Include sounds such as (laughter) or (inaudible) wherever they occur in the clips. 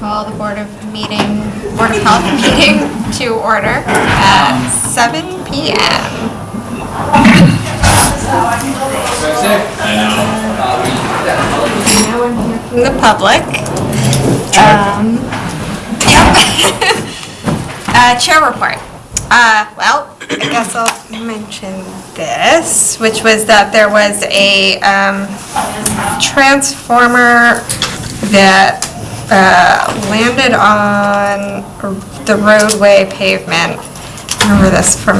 call the Board of Meeting, Board of Health meeting (laughs) to order at 7 PM. The public. Um, Yep. (laughs) Uh, Chair report. Uh, Well, I guess I'll mention this, which was that there was a um, transformer that uh, landed on the roadway pavement. Remember this from,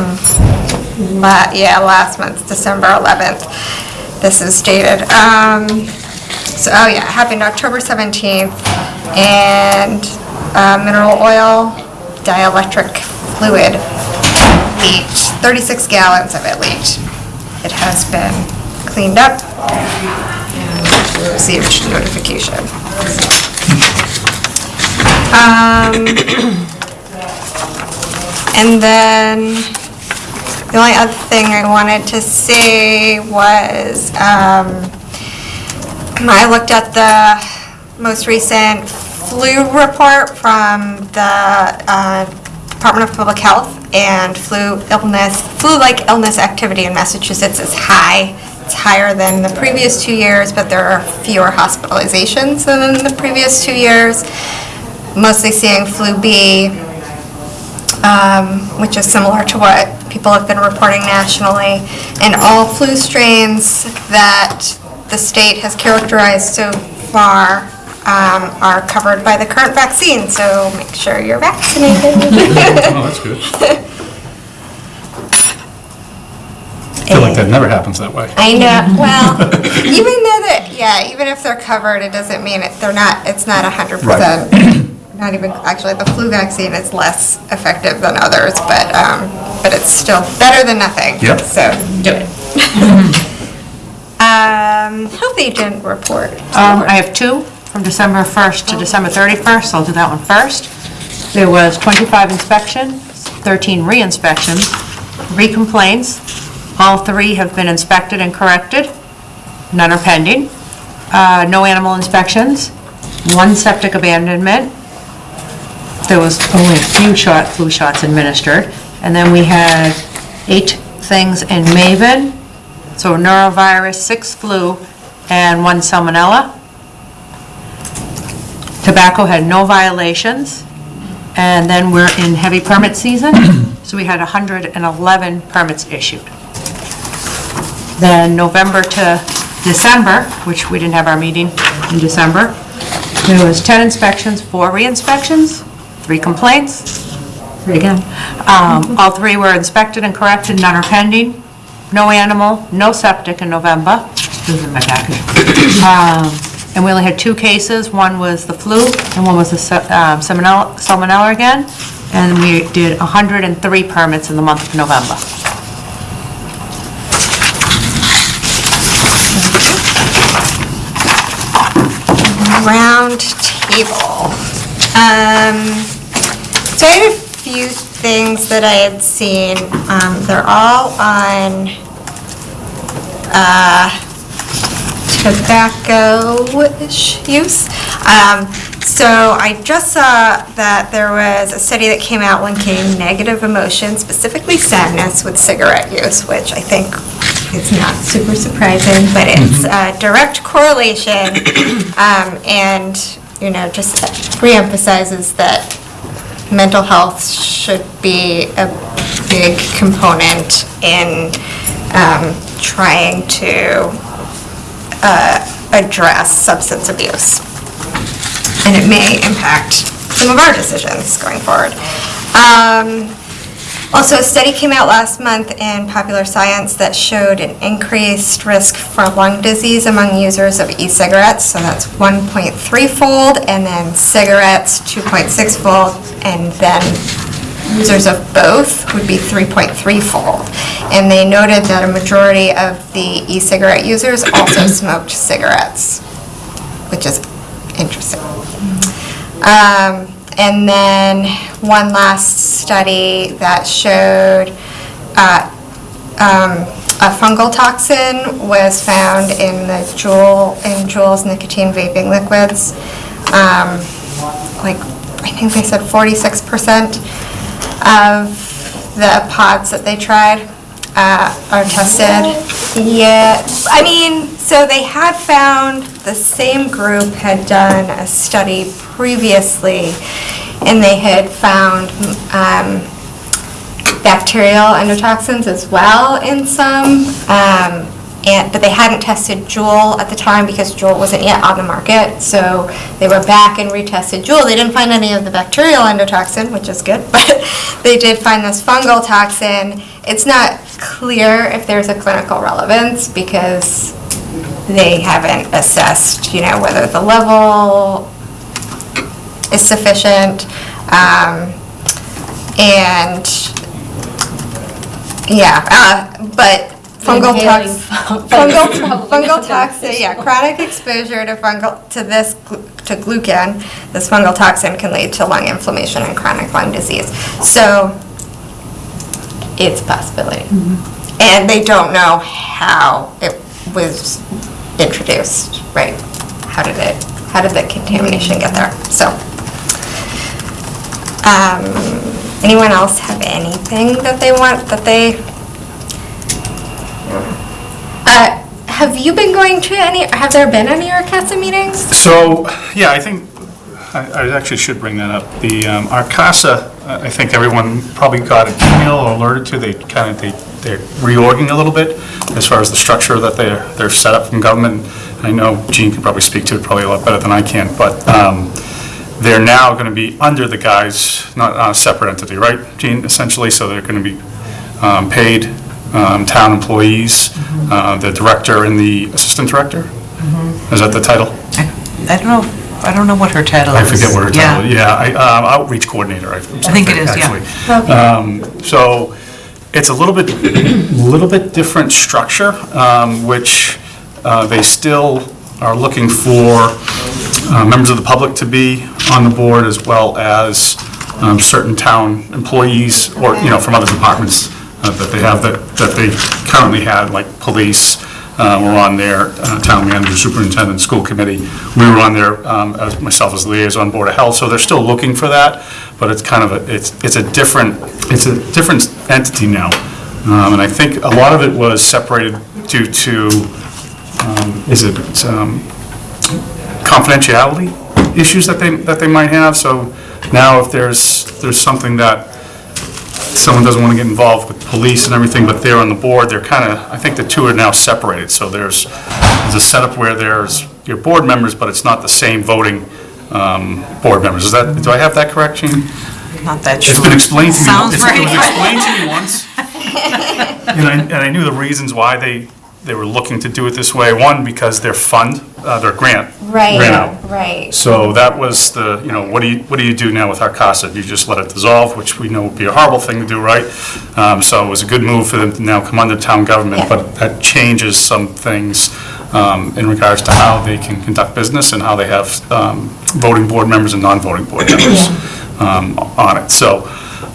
la- yeah, last month, December 11th. This is dated. Um, So, oh yeah, happened October 17th, and uh, mineral oil dielectric fluid leaked, 36 gallons of it leaked. It has been cleaned up and received notification. Um, And then, the only other thing I wanted to say was, um, I looked at the most recent flu report from the uh, Department of Public Health, and flu illness, flu-like illness activity in Massachusetts is high. It's higher than the previous two years, but there are fewer hospitalizations than the previous two years. Mostly seeing flu B, um, which is similar to what people have been reporting nationally. And all flu strains that the state has characterized so far um, are covered by the current vaccine, so make sure you're vaccinated. (laughs) Oh, that's good. I feel like that never happens that way. I know, well, (laughs) even though that, yeah, even if they're covered, it doesn't mean it, they're not, it's not a hundred percent. Not even, actually, the flu vaccine is less effective than others, but, um, but it's still better than nothing. Yep. So, do it. (laughs) Um, health agent report. Um, I have two, from December 1st to December 31st, I'll do that one first. There was 25 inspections, 13 re-inspections, three complaints, all three have been inspected and corrected, none are pending. Uh, No animal inspections, one septic abandonment, there was only a few shot, flu shots administered, and then we had eight things in Maven, so norovirus, six flu, and one salmonella. Tobacco had no violations, and then we're in heavy permit season, (clears throat) so we had 111 permits issued. Then November to December, which we didn't have our meeting in December, there was 10 inspections, four re-inspections, three complaints, three again. Um, All three were inspected and corrected, none are pending. No animal, no septic in November. This is my package. Um, And we only had two cases, one was the flu, and one was the um, salmonella salmonella again. And we did 103 permits in the month of November. round table. Um, so I had a few things that I had seen. Um, they're all on, uh, tobacco-ish use. Um, so I just saw that there was a study that came out linking negative emotions, specifically sadness, with cigarette use, which I think is not super surprising, but it's a direct correlation. (coughs) um, And, you know, just reemphasizes that mental health should be a big component in um, trying to uh, address substance abuse. And it may impact some of our decisions going forward. Um, Also, a study came out last month in Popular Science that showed an increased risk for lung disease among users of e-cigarettes, so that's 1.3-fold, and then cigarettes, 2.6-fold, and then users of both would be 3.3-fold. And they noted that a majority of the e-cigarette users also (coughs) smoked cigarettes, which is interesting. Um, And then one last study that showed uh, um, a fungal toxin was found in the Juul, in Juul's nicotine vaping liquids. Um, like, I think they said 46% of the pods that they tried uh, are tested. Yeah, I mean, so they had found, the same group had done a study previously, and they had found um, bacterial endotoxins as well in some, um, and, but they hadn't tested Juul at the time because Juul wasn't yet on the market, so they were back and retested Juul. They didn't find any of the bacterial endotoxin, which is good, (laughs) but they did find this fungal toxin. It's not clear if there's a clinical relevance because they haven't assessed, you know, whether the level is sufficient. Um, and yeah, uh, but fungal Inhaling tox, fungal, fungal toxin, yeah, chronic exposure to fungal, to this, to glucan, this fungal toxin can lead to lung inflammation and chronic lung disease. So it's a possibility. And they don't know how it was introduced, right? How did it, how did the contamination get there? So, um, anyone else have anything that they want, that they? Uh, have you been going to any, have there been any RCASA meetings? So, yeah, I think, I I actually should bring that up. The um, RCASA, I think everyone probably got an email or alerted to, they kind of, they, they're reorging a little bit as far as the structure that they're, they're set up from government. I know Gene can probably speak to it probably a lot better than I can, but um, they're now going to be under the guise, not on a separate entity, right, Gene, essentially? So they're going to be um, paid um, town employees, uh, the director and the assistant director? Is that the title? I don't know, I don't know what her title is. I is. forget what her title is, yeah, I, um, outreach coordinator, I I think it is, yeah. actually. Um, So it's a little bit, little bit different structure, um, which uh, they still are looking for uh, members of the public to be on the board as well as um, certain town employees or, you know, from other departments uh, that they have that, that they currently had, like police, uh, were on there, uh, town manager, superintendent, school committee. We were on there, um, as myself as liaison, board of health, so they're still looking for that, but it's kind of a, it's, it's a different, it's a different entity now. Um, And I think a lot of it was separated due to, um, is it um, confidentiality issues that they, that they might have, so now if there's, there's something that someone doesn't want to get involved with police and everything, but they're on the board, they're kind of, I think the two are now separated, so there's, there's a setup where there's your board members, but it's not the same voting um, board members. Is that, do I have that correct, Gene? Not that sure. It's been explained to me. Sounds it's- It was explained to me once. (laughs) And I, and I knew the reasons why they, they were looking to do it this way. One, because their fund, uh, their grant ran out. right. So that was the, you know, what do you, what do you do now with RCASA? You just let it dissolve, which we know would be a horrible thing to do, right? Um, So it was a good move for them to now come under town government, Yeah. but that changes some things um, in regards to how they can conduct business and how they have um, voting board members and non-voting board members um, on it. So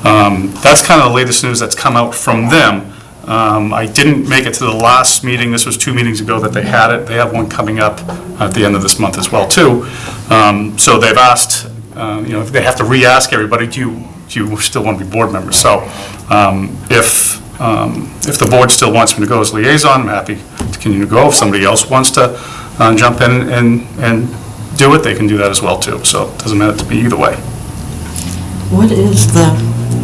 um, that's kind of the latest news that's come out from them. Um, I didn't make it to the last meeting, this was two meetings ago that they had it. They have one coming up at the end of this month as well, too. Um, So they've asked, uh, you know, if they have to re-ask everybody, do you, do you still want to be board members? So um, if, um, if the board still wants me to go as liaison, I'm happy to continue to go. If somebody else wants to uh, jump in and, and do it, they can do that as well, too. So it doesn't matter to me either way. What is the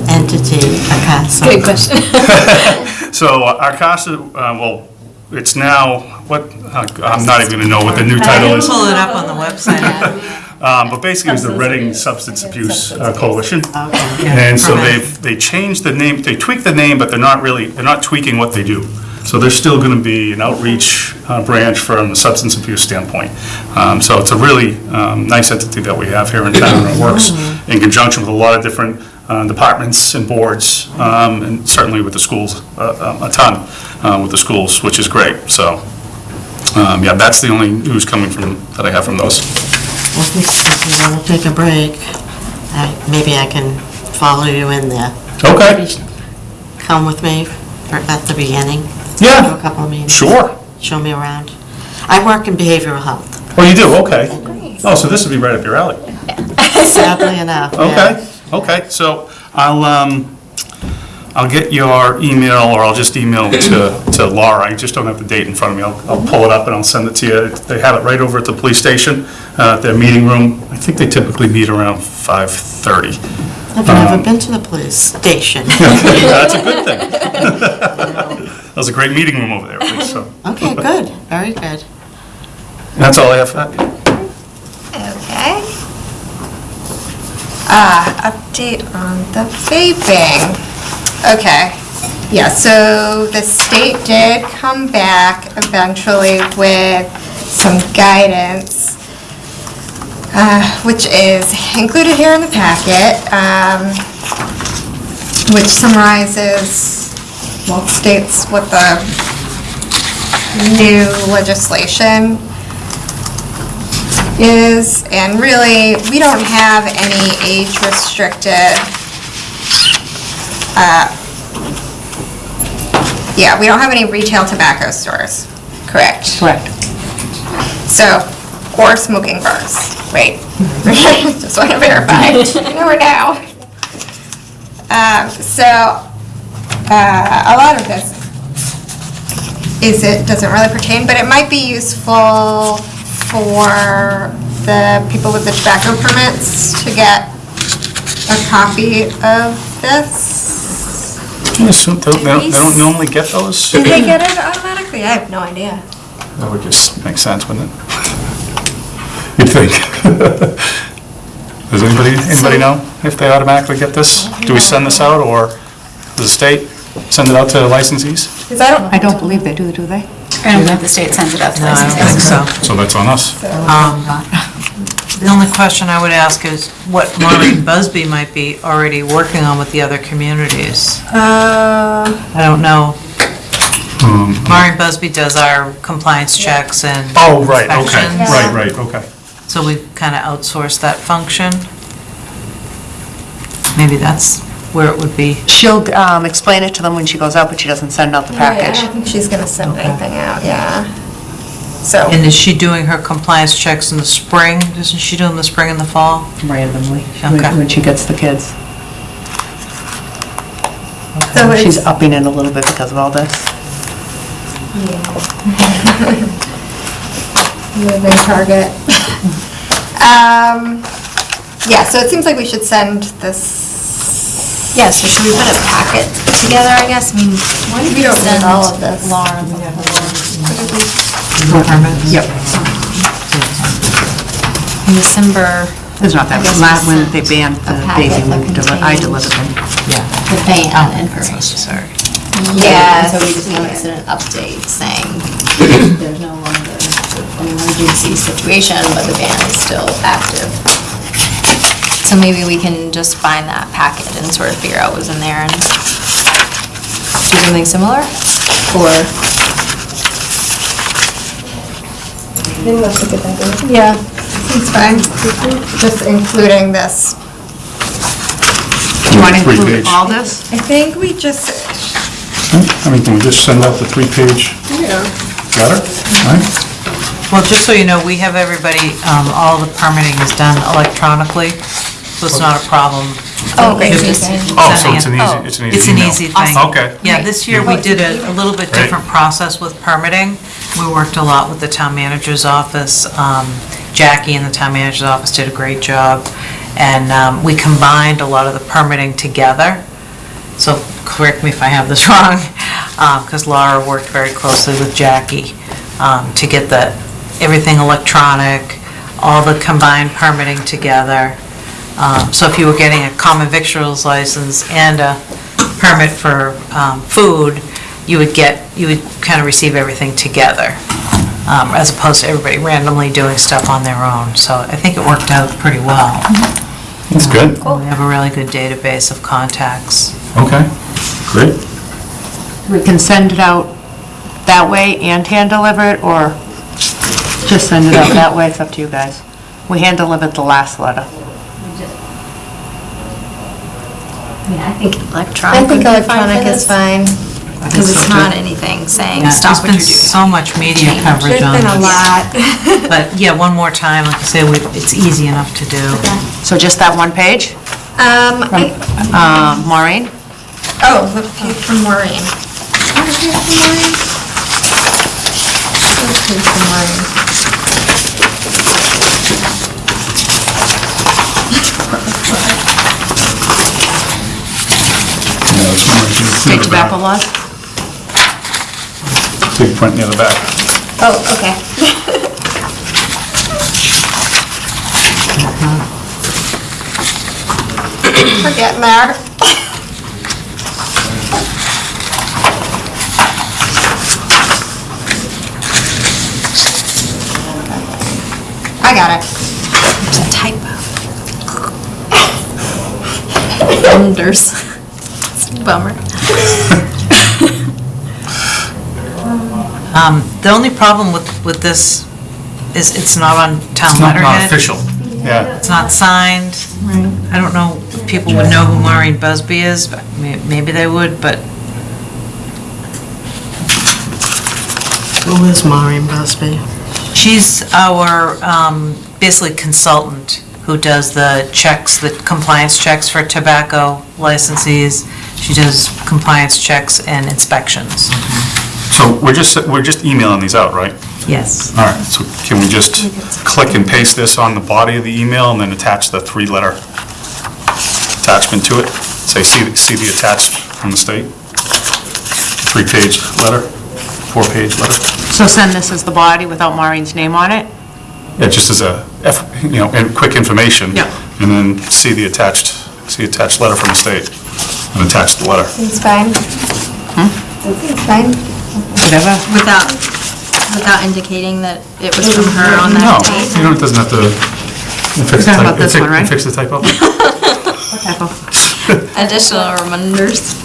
entity, Acasa? Good question. (laughs) So uh, RCASA, uh, well, it's now, what, uh, I'm not even going to know what the new title is. Pull it up on the website. (laughs) Um, But basically, it was the Reading Substance Abuse uh, Coalition. Okay. And so they've, they changed the name, they tweaked the name, but they're not really, they're not tweaking what they do. So there's still going to be an outreach uh, branch from a substance abuse standpoint. Um, So it's a really um, nice entity that we have here in town, and it works in conjunction with a lot of different uh, departments and boards, um, and certainly with the schools, uh, um, a ton uh, with the schools, which is great. So, um, yeah, that's the only news coming from, that I have from those. Well, if if you want to take a break, I- maybe I can follow you in there. Okay. Maybe Come with me for- at the beginning. Yeah. Do a couple of meetings. Sure. Show me around. I work in behavioral health. Oh, you do, okay. Oh, so this would be right up your alley. (laughs) Sadly enough, yeah. Okay, okay, so I'll, um, I'll get your email, or I'll just email it to, to Laura, I just don't have the date in front of me, I'll, I'll pull it up and I'll send it to you. They have it right over at the police station, uh, their meeting room, I think they typically meet around 5:30. I've Um, never been to the police station. (laughs) That's a good (laughs) thing. That was a great meeting room over there, please, so, Okay, good, very good. that's all I have for that. Okay. Uh, update on the vaping. Okay. Yeah, so the state did come back eventually with some guidance, uh, which is included here in the packet, um, which summarizes, well, states what the new legislation is, and really, we don't have any age-restricted, uh, yeah, we don't have any retail tobacco stores, correct? Correct. So, or smoking bars, wait. (laughs) Just want to verify, never know. Um, so, uh, a lot of this is, it doesn't really pertain, but it might be useful for the people with the tobacco permits to get a copy of this. I assume they don't- they don't, normally get those? Do they get it automatically? I have no idea. That would just make sense, wouldn't it? You'd think. (laughs) Does anybody, anybody know if they automatically get this? Do we send this out, or does the state send it out to licensees? Because I don't, I don't believe they do, do they? I don't think the state sends it out to No, I don't think licensees. so. So that's on us. Um, The only question I would ask is what Maureen Busby might be already working on with the other communities. uh, I don't know. Maureen Busby does our compliance checks and Oh, right, okay, inspections. right, right, okay. So we've kind of outsourced that function. Maybe that's where it would be. She'll um, explain it to them when she goes out, but she doesn't send out the I package. don't think she's gonna send anything out, yeah. So, And is she doing her compliance checks in the spring? Isn't she doing the spring and the fall? randomly, when Okay. when she gets the kids. so She's it's, upping it a little bit because of all this. moving target. (laughs) Um, yeah, so it seems like we should send this, Yeah, so should we put a packet together, I guess? I mean, why don't We we don't need send all of this. Laura the Yep. in December, It's not that, I guess la- when they banned the a packet baby, that we deli- I contains- delivered them. Yeah. the ban oh, information. Sorry. Yeah. So we just noticed an update saying there's no longer an emergency situation, but the ban is still active. So maybe we can just find that packet and sort of figure out what's in there and do something similar? Or? yeah, it's fine. Just including this. Do you want to Three include page. all this? I think we just, I mean, can we just send out the three-page yeah, letter? Right? Well, just so you know, we have everybody, um, all the permitting is done electronically, so it's not a problem. Oh, great. You're just Oh, so it's an easy, it's an easy It's an email. easy thing. Okay. Yeah, this year we did a, a little bit Great. different process with permitting. We worked a lot with the town manager's office. Um, Jackie in the town manager's office did a great job. And, um, we combined a lot of the permitting together. So correct me if I have this (laughs) wrong, because Laura worked very closely with Jackie, um, to get the, everything electronic, all the combined permitting together. Um, So if you were getting a common victuals license and a permit for um, food, you would get, you would kind of receive everything together, um, as opposed to everybody randomly doing stuff on their own. So I think it worked out pretty well. That's good. We have a really good database of contacts. Okay, great. We can send it out that way and hand deliver it, or just send it out that way, it's up to you guys. We hand delivered the last letter. I think electronic I electronic think electronic is fine. Because it's not anything saying, Yeah, stop what you're There's been doing. so much media Change. coverage There's on been a this. lot. (laughs) But yeah, one more time, like I say, we- it's easy enough to do. So just that one page? Um, I- Uh, Maureen? oh, the page from Maureen. What page from Maureen? What page from Maureen? Yeah, that's one right there. State tobacco laws? Big print near the back. Oh, okay. We're getting there. I got it. It's a typo. (laughs) Vendors. (laughs) Bummer. (laughs) Um, The only problem with, with this is it's not on town It's not, not letterhead. official. Yeah. It's not signed. I don't know if people would know who Maureen Busby is, but may- maybe they would, but Who is Maureen Busby? she's our, um, basically consultant who does the checks, the compliance checks for tobacco licensees. She does compliance checks and inspections. Mm-hmm. So we're just, we're just emailing these out, right? Yes. All right, so can we just click and paste this on the body of the email and then attach the three-letter attachment to it? Say, see, the- see the attached from the state? Three-page letter, four-page letter? So send this as the body without Maureen's name on it? Yeah, just as a, F- you know, and quick information. Yeah. And then see the attached, see attached letter from the state and attach the letter. It's fine. Hmm? It's fine. Whatever. Without, without indicating that it was from her on No, that date. you know, it doesn't have to. fix the talking about typo- this fix- one, right? Fix the typo? What type of? Additional reminders.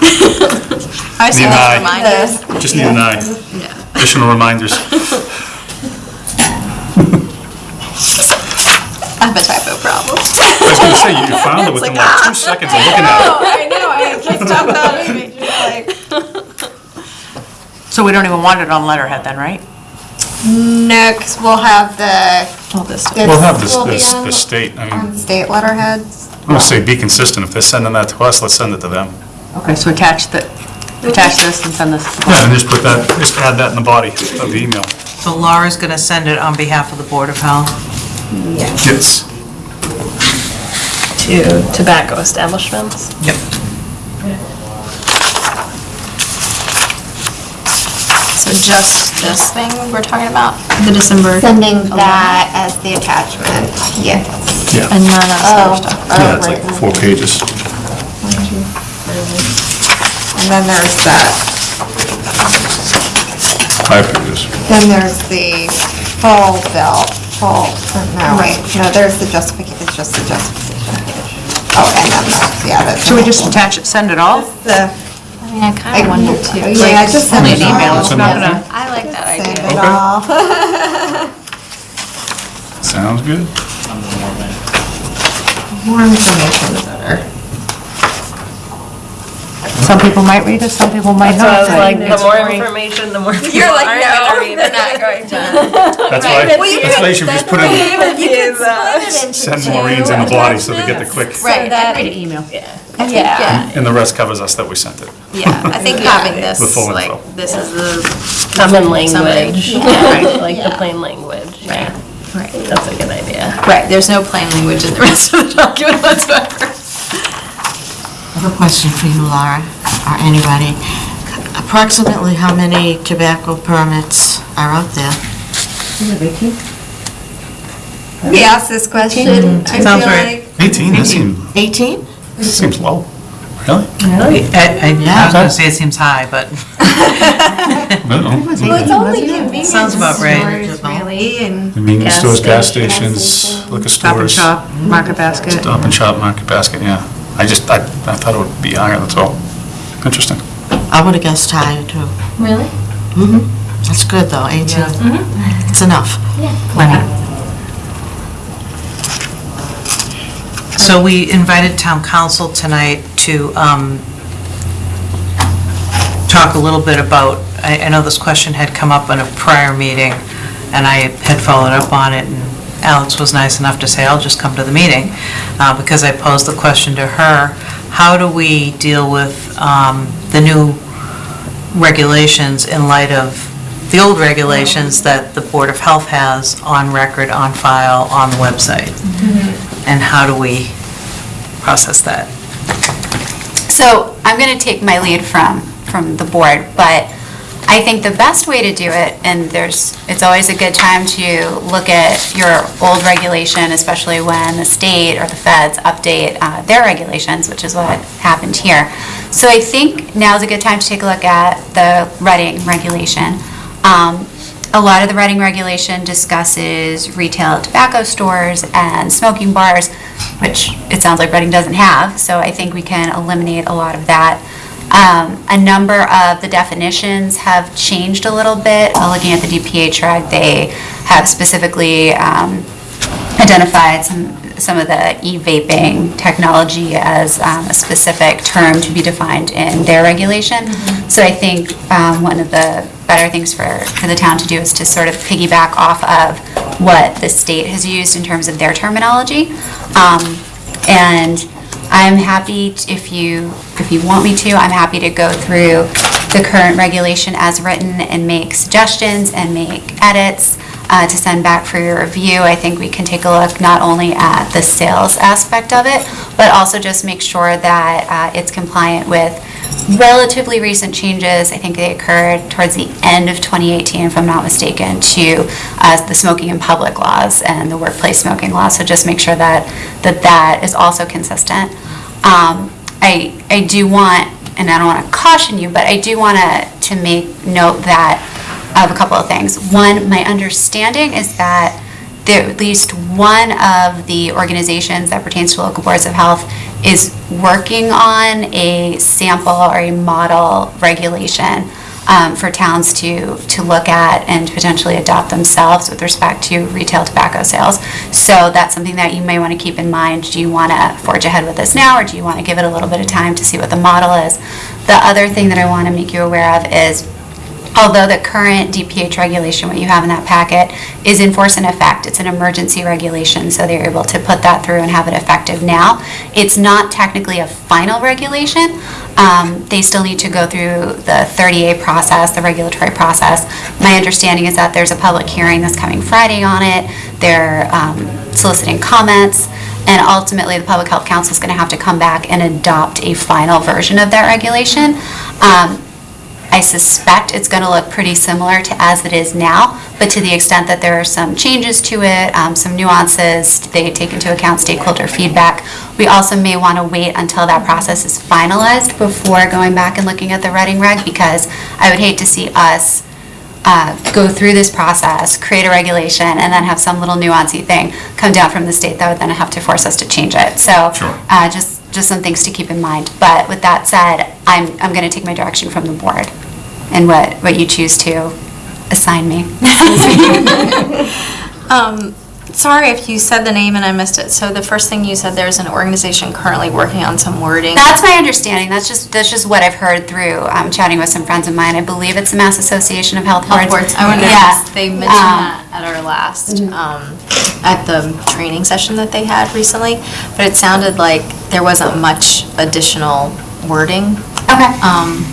(laughs) I say Need an like eye. reminders. Just need an eye. Yeah. Additional reminders. (laughs) I have a typo problem. I was gonna say, you found it within like two ah! seconds of looking at it. (laughs) Oh, I know, I just talked about it. So we don't even want it on letterhead then, right? No, because we'll have the. All this stuff. We'll have this, will be this, on- the state, I On mean, state letterheads. I'm gonna say be consistent. If they're sending that to us, let's send it to them. Okay, so attach the, attach this and send this. Yeah, and just put that, just add that in the body of the email. So Laura's going to send it on behalf of the Board of Health. Yes. To tobacco establishments. Yep. So just this thing we're talking about, the December? Sending that as the attachment, yes. Yeah. And none of this Oh, other stuff. Oh, yeah, it's like four pages. And then there's that, Five pages. then there's the full bill, full, no, wait, no, there's the justification, it's just the justification page. Oh, and then the, yeah, that's. Should we just attach it, send it all? The, uh, I mean, I kind of wonder too. yeah, like, just send Only it an email, it's not gonna, I like that Send idea. it all. Sounds good. More information, the better. Some people might read it, some people might So I not. was like, the more information, the more people You're like, aren't no, gonna read they're it. not going to. That's why, that's why you should just put in, You can split it into send two Maureen's in the body so they get the quick, Right, that- Read think- an email. yeah, and the rest covers us that we sent it. yeah, I think having this, The full like, info. this is the Common language, Yeah. like the plain language. Right. Right. That's a good idea. Right, there's no plain language in the rest of the document whatsoever. I have a question for you, Laura, or anybody. Approximately how many tobacco permits are out there? We asked this question, I feel Sounds right. like. 18, that seems, 18? that seems low. Really? I, I I was going to say it seems high, but (laughs) I don't know. Well, it's only convenience Sounds about right. stores, really, and. Convenience Gas stores, gas stations. stations, liquor Stop and stores. shop, market basket. Stop and shop, market basket, yeah. I just, I, I thought it would be higher, that's all. Interesting. I would have guessed higher, too. Really? Mm-hmm. That's good, though, 18. It's enough. Plenty. So we invited town counsel tonight to, um, talk a little bit about, I I know this question had come up in a prior meeting, and I had followed up on it, and Alex was nice enough to say, I'll just come to the meeting, uh, because I posed the question to her, how do we deal with um, the new regulations in light of the old regulations that the Board of Health has on record, on file, on the website? And how do we process that? So I'm going to take my lead from, from the board, but I think the best way to do it, and there's, it's always a good time to look at your old regulation, especially when the state or the feds update uh, their regulations, which is what happened here. So I think now's a good time to take a look at the Reading regulation. Um, A lot of the Reading regulation discusses retail tobacco stores and smoking bars, which it sounds like Reading doesn't have, so I think we can eliminate a lot of that. Um, A number of the definitions have changed a little bit. Uh, Looking at the DPH reg, they have specifically um, identified some, some of the e-vaping technology as um, a specific term to be defined in their regulation. So I think um, one of the better things for, for the town to do is to sort of piggyback off of what the state has used in terms of their terminology. Um, And I'm happy, if you, if you want me to, I'm happy to go through the current regulation as written and make suggestions and make edits uh, to send back for your review. I think we can take a look not only at the sales aspect of it, but also just make sure that uh, it's compliant with relatively recent changes. I think they occurred towards the end of 2018, if I'm not mistaken, to uh, the smoking in public laws and the workplace smoking laws. So just make sure that, that that is also consistent. Um, I, I do want, and I don't want to caution you, but I do want to, to make note that, of a couple of things. One, my understanding is that there, at least one of the organizations that pertains to local boards of health is working on a sample or a model regulation um, for towns to, to look at and potentially adopt themselves with respect to retail tobacco sales. So that's something that you may want to keep in mind. Do you want to forge ahead with this now, or do you want to give it a little bit of time to see what the model is? The other thing that I want to make you aware of is although the current DPH regulation, what you have in that packet, is in force and effect, it's an emergency regulation, so they're able to put that through and have it effective now. It's not technically a final regulation. Um, They still need to go through the 30A process, the regulatory process. My understanding is that there's a public hearing this coming Friday on it. They're um, soliciting comments, and ultimately, the Public Health Council is going to have to come back and adopt a final version of that regulation. Um, I suspect it's going to look pretty similar to as it is now, but to the extent that there are some changes to it, um, some nuances, they take into account stakeholder feedback. We also may want to wait until that process is finalized before going back and looking at the Reading reg, because I would hate to see us uh, go through this process, create a regulation, and then have some little nuancy thing come down from the state that would then have to force us to change it. So Sure. uh, just, just some things to keep in mind. But with that said, I'm, I'm going to take my direction from the board and what, what you choose to assign me. (laughs) Um, sorry if you said the name and I missed it. So the first thing you said, there's an organization currently working on some wording. That's my understanding. That's just, that's just what I've heard through um, chatting with some friends of mine. I believe it's the Mass Association of Health Boards. Health boards. I wonder Yeah. if they mentioned Um, that at our last, um, at the training session that they had recently, but it sounded like there wasn't much additional wording. Okay. Um,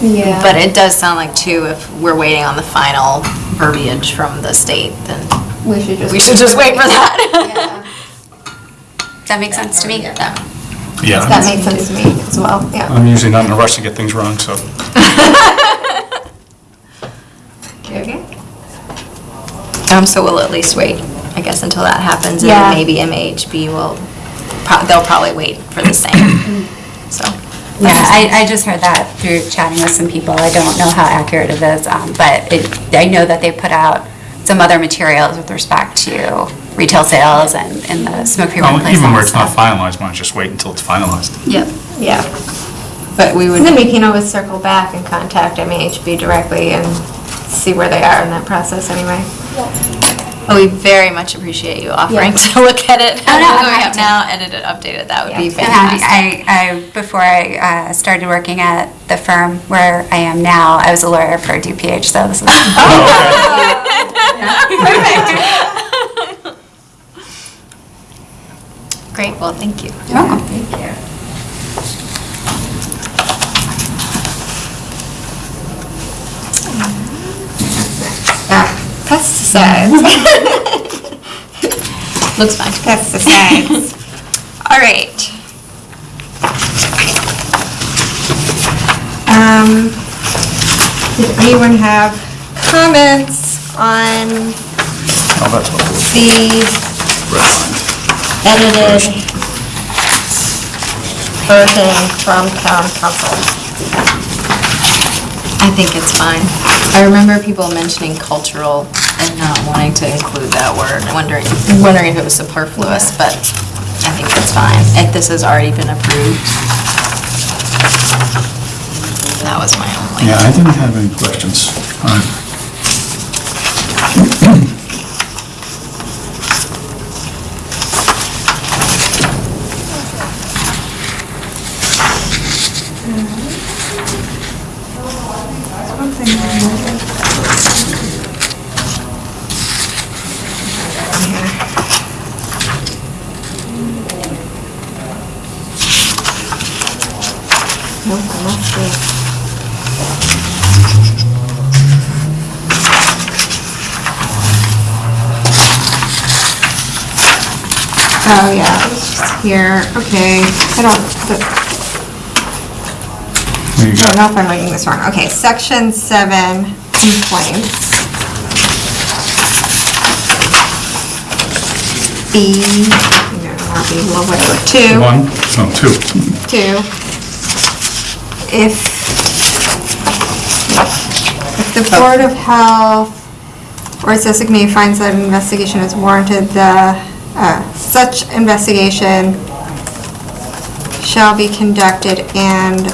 Yeah. But it does sound like too, if we're waiting on the final verbiage from the state, then We should just. we should just wait for that. (laughs) That makes sense to me. Yeah. Yeah, That makes sense to me as well, yeah. I'm usually not in a rush to get things wrong, so. (laughs) Okay. Um, so we'll at least wait, I guess, until that happens, and Yeah. then maybe MHB will, pro- they'll probably wait for the same, (clears throat) so. Yeah, I, I just heard that through chatting with some people. I don't know how accurate it is, um, but it, I know that they put out some other materials with respect to retail sales and, and the smoke-free Well, workplace. Even where laws, it's not so. finalized, why don't you just wait until it's finalized? Yep. Yeah. But we would. And then we can always circle back and contact MAHB directly and see where they are in that process anyway. Oh, we very much appreciate you offering to (laughs) look at it. Oh, no, I'm What we happy have to. now, edit it, update it, that would be I'm happy. fantastic. I, I, before I uh, started working at the firm where I am now, I was a lawyer for DPH, so this is. (laughs) (laughs) Great, well, thank you. thank you. Pesticides. (laughs) Looks fine. Pesticides. (laughs) All right. Um, did anyone have comments on Oh, that's what the Red line. edited version from town counsel? I think it's fine. I remember people mentioning cultural and not wanting to include that word, wondering, wondering if it was superfluous, but I think it's fine. If this has already been approved. That was my only. Yeah, I didn't have any questions. All right. Oh, yeah, it's just here, okay, I don't, the- you I don't know if I'm reading this wrong. Okay, section seven, complaints. B, no, not B, well, whatever, two. One, no, two. Two, if, if the Board of Health or its designee finds that an investigation is warranted, the, uh, such investigation shall be conducted and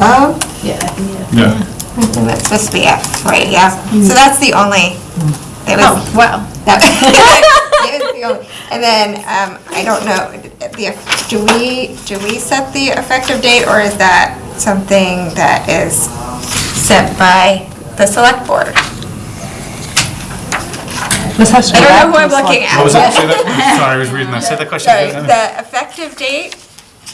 of, Yeah. I think that's supposed to be F, right, yeah. So that's the only, that was, Oh, wow. that (laughs) that was the only- And then, um, I don't know, the, do we, do we set the effective date, or is that something that is set by the select board? This has to I go don't know who back I'm to the looking at. What was that? Say that, (laughs) sorry, I was reading that. Say that question Sorry, again. the effective date,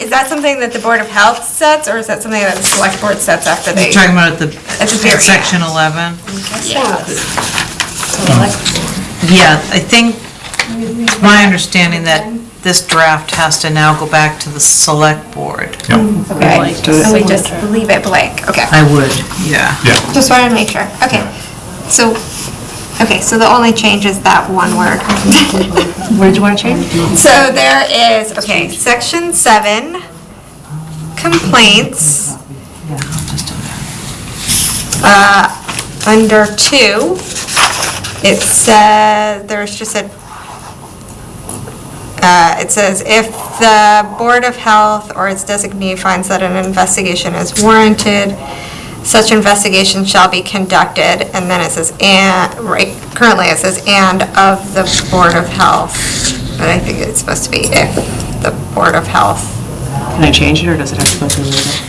is that something that the Board of Health sets, or is that something that the select board sets after they? You're talking about at the, At the very at section 11? Yes. Oh. Yeah, I think, it's my understanding that this draft has to now go back to the select board. Okay, so we just leave it blank, okay. I would, yeah. Yeah, Just wanted to make sure, okay. So, okay, so the only change is that one word. (laughs) Where did you want to change? So there is, okay, section seven, complaints. Uh, under two, it says, there's just a, uh, it says, if the Board of Health or its designee finds that an investigation is warranted, such investigation shall be conducted, and then it says, and, right, currently it says, and of the Board of Health, but I think it's supposed to be if the Board of Health. Can I change it, or does it have to go through later?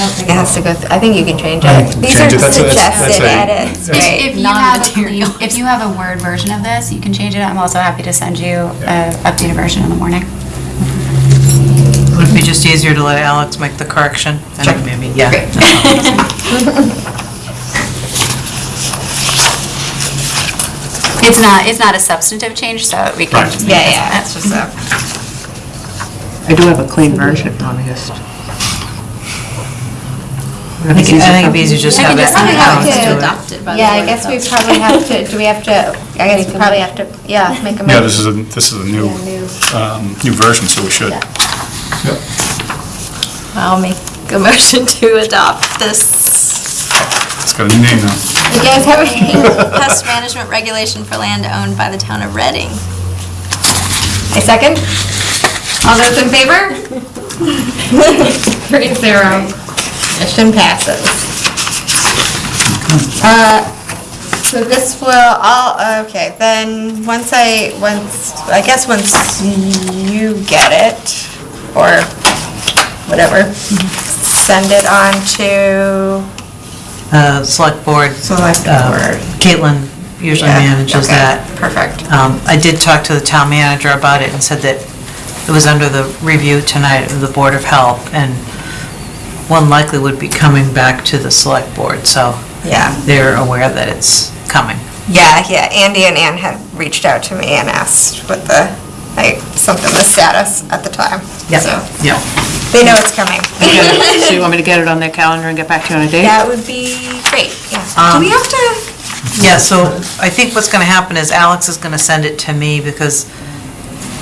It has to go, th- I think you can change I it. can These are change it. That's a- that's- suggested that's a- edits, If right? if you have, a Non-material. if you have a Word version of this, you can change it. I'm also happy to send you an updated version in the morning. Would be just easier to let Alex make the correction? I think maybe, yeah. (laughs) It's not, it's not a substantive change, so we can Right. just. Yeah, this yeah, amendment. it's just a, I do have a clean version, let me just. I think I think it'd be easier to just I have think it. it's something have Alex to- do it. Adopted by the yeah, I Board of guess we Health. probably have to, do we have to, I guess we probably have to, yeah, make a yeah, this is a, this is a new, um, new version, so we should. Yep. I'll make a motion to adopt this It's got a new name now. You guys have any? pest management regulation for land owned by the town of Reading. A second? All those in favor? (laughs) Three zero. Mission passes. Uh, So this will, all okay, then, once I, once, I guess once you get it, or whatever, send it on to Uh, Select Board. Select uh, Board. Caitlin usually Yeah, manages okay, that. Perfect. Um, I did talk to the town manager about it and said that it was under the review tonight of the Board of Health, and one likely would be coming back to the Select Board, so Yeah, they're aware that it's coming. yeah, yeah, Andy and Ann had reached out to me and asked what the, like, something the status at the time. So, Yeah. they know it's coming. So you want me to get it on their calendar and get back to you on a date? That would be great, yeah. Do Um, we have to, Yeah, so I think what's going to happen is Alex is going to send it to me because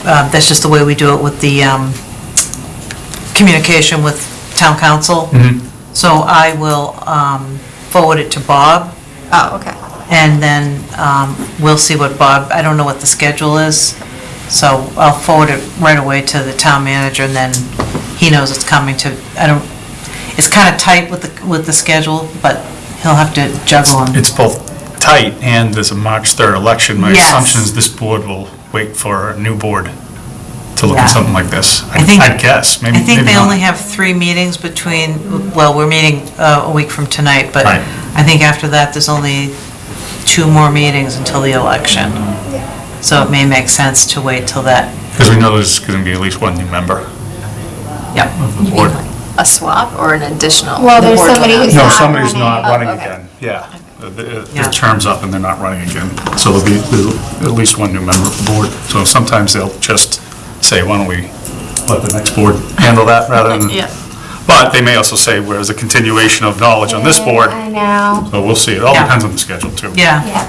uh, that's just the way we do it with the um, communication with town counsel. So I will um, forward it to Bob oh, okay. and then um, we'll see what Bob, I don't know what the schedule is. So I'll forward it right away to the town manager and then he knows it's coming to, I don't, it's kind of tight with the, with the schedule, but he'll have to juggle them. It's both tight and there's a March 3rd election. My Yes. assumption is this board will wait for a new board to look Yeah. at something like this. I think- I'd guess, maybe I think maybe they not. only have three meetings between, well, we're meeting uh, a week from tonight, but Right. I think after that, there's only two more meetings until the election. So it may make sense to wait till that. Because we know there's going to be at least one new member Yep. of the board. A swap or an additional? Well, the there's board will somebody have- who's No, not somebody's running. not Oh, running okay. again, yeah. The- Yeah. Their term's up and they're not running again. So there'll be there's at least one new member of the board. So sometimes they'll just say, why don't we let the next board handle that rather than... (laughs) Yeah. But they may also say, where's a continuation of knowledge on this board? I know. So we'll see. It all Yeah. depends on the schedule, too. Yeah, Yeah.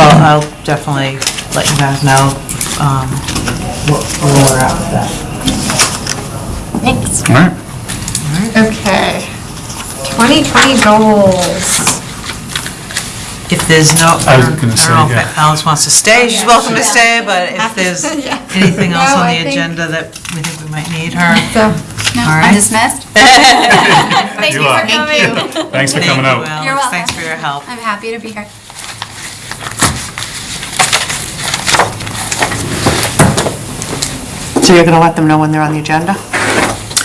So I'll I'll definitely let you guys know um, what- where we're at with that. Thanks. All right. Okay. 2020 goals. If there's no, I I was don't gonna I say, don't know yeah. if Alice wants to stay, she's welcome to stay, but if there's Yeah. anything else No, on I the think- agenda that we think we might need her. So, No, All I'm right. dismissed. (laughs) thank You you are. for coming. Thanks for Thank coming you, out. Alex. You're welcome. Thanks for your help. I'm happy to be here. So you're gonna let them know when they're on the agenda?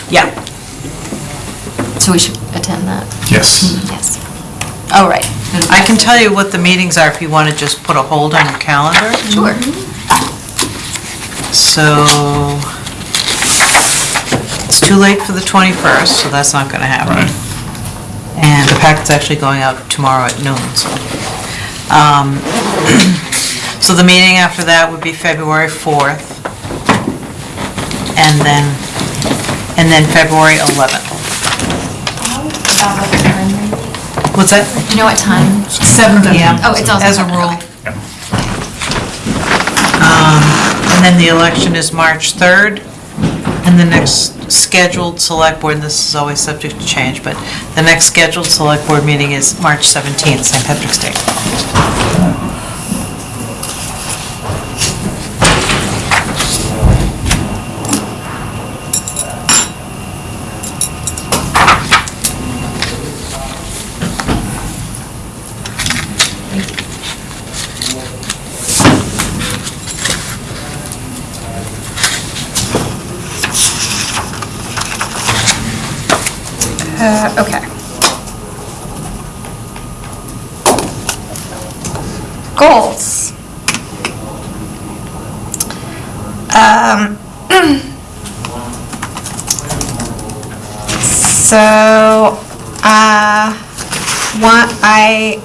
Yeah. So we should attend that? Yes. Yes. Oh, right. I can tell you what the meetings are if you want to just put a hold on your calendar. Sure. So, it's too late for the 21st, so that's not going to happen. Right. And the packet's actually going out tomorrow at noon, so. um, (clears throat) So the meeting after that would be February 4th. And then, and then February 11th. What's that? You know what time? 7 PM. Oh, it's also As a seven, rule. okay. Um, And then the election is March 3rd, and the next scheduled select board, and this is always subject to change, but the next scheduled select board meeting is March 17th, St. Patrick's Day. Uh, okay. Goals. Um, so, uh, one, I,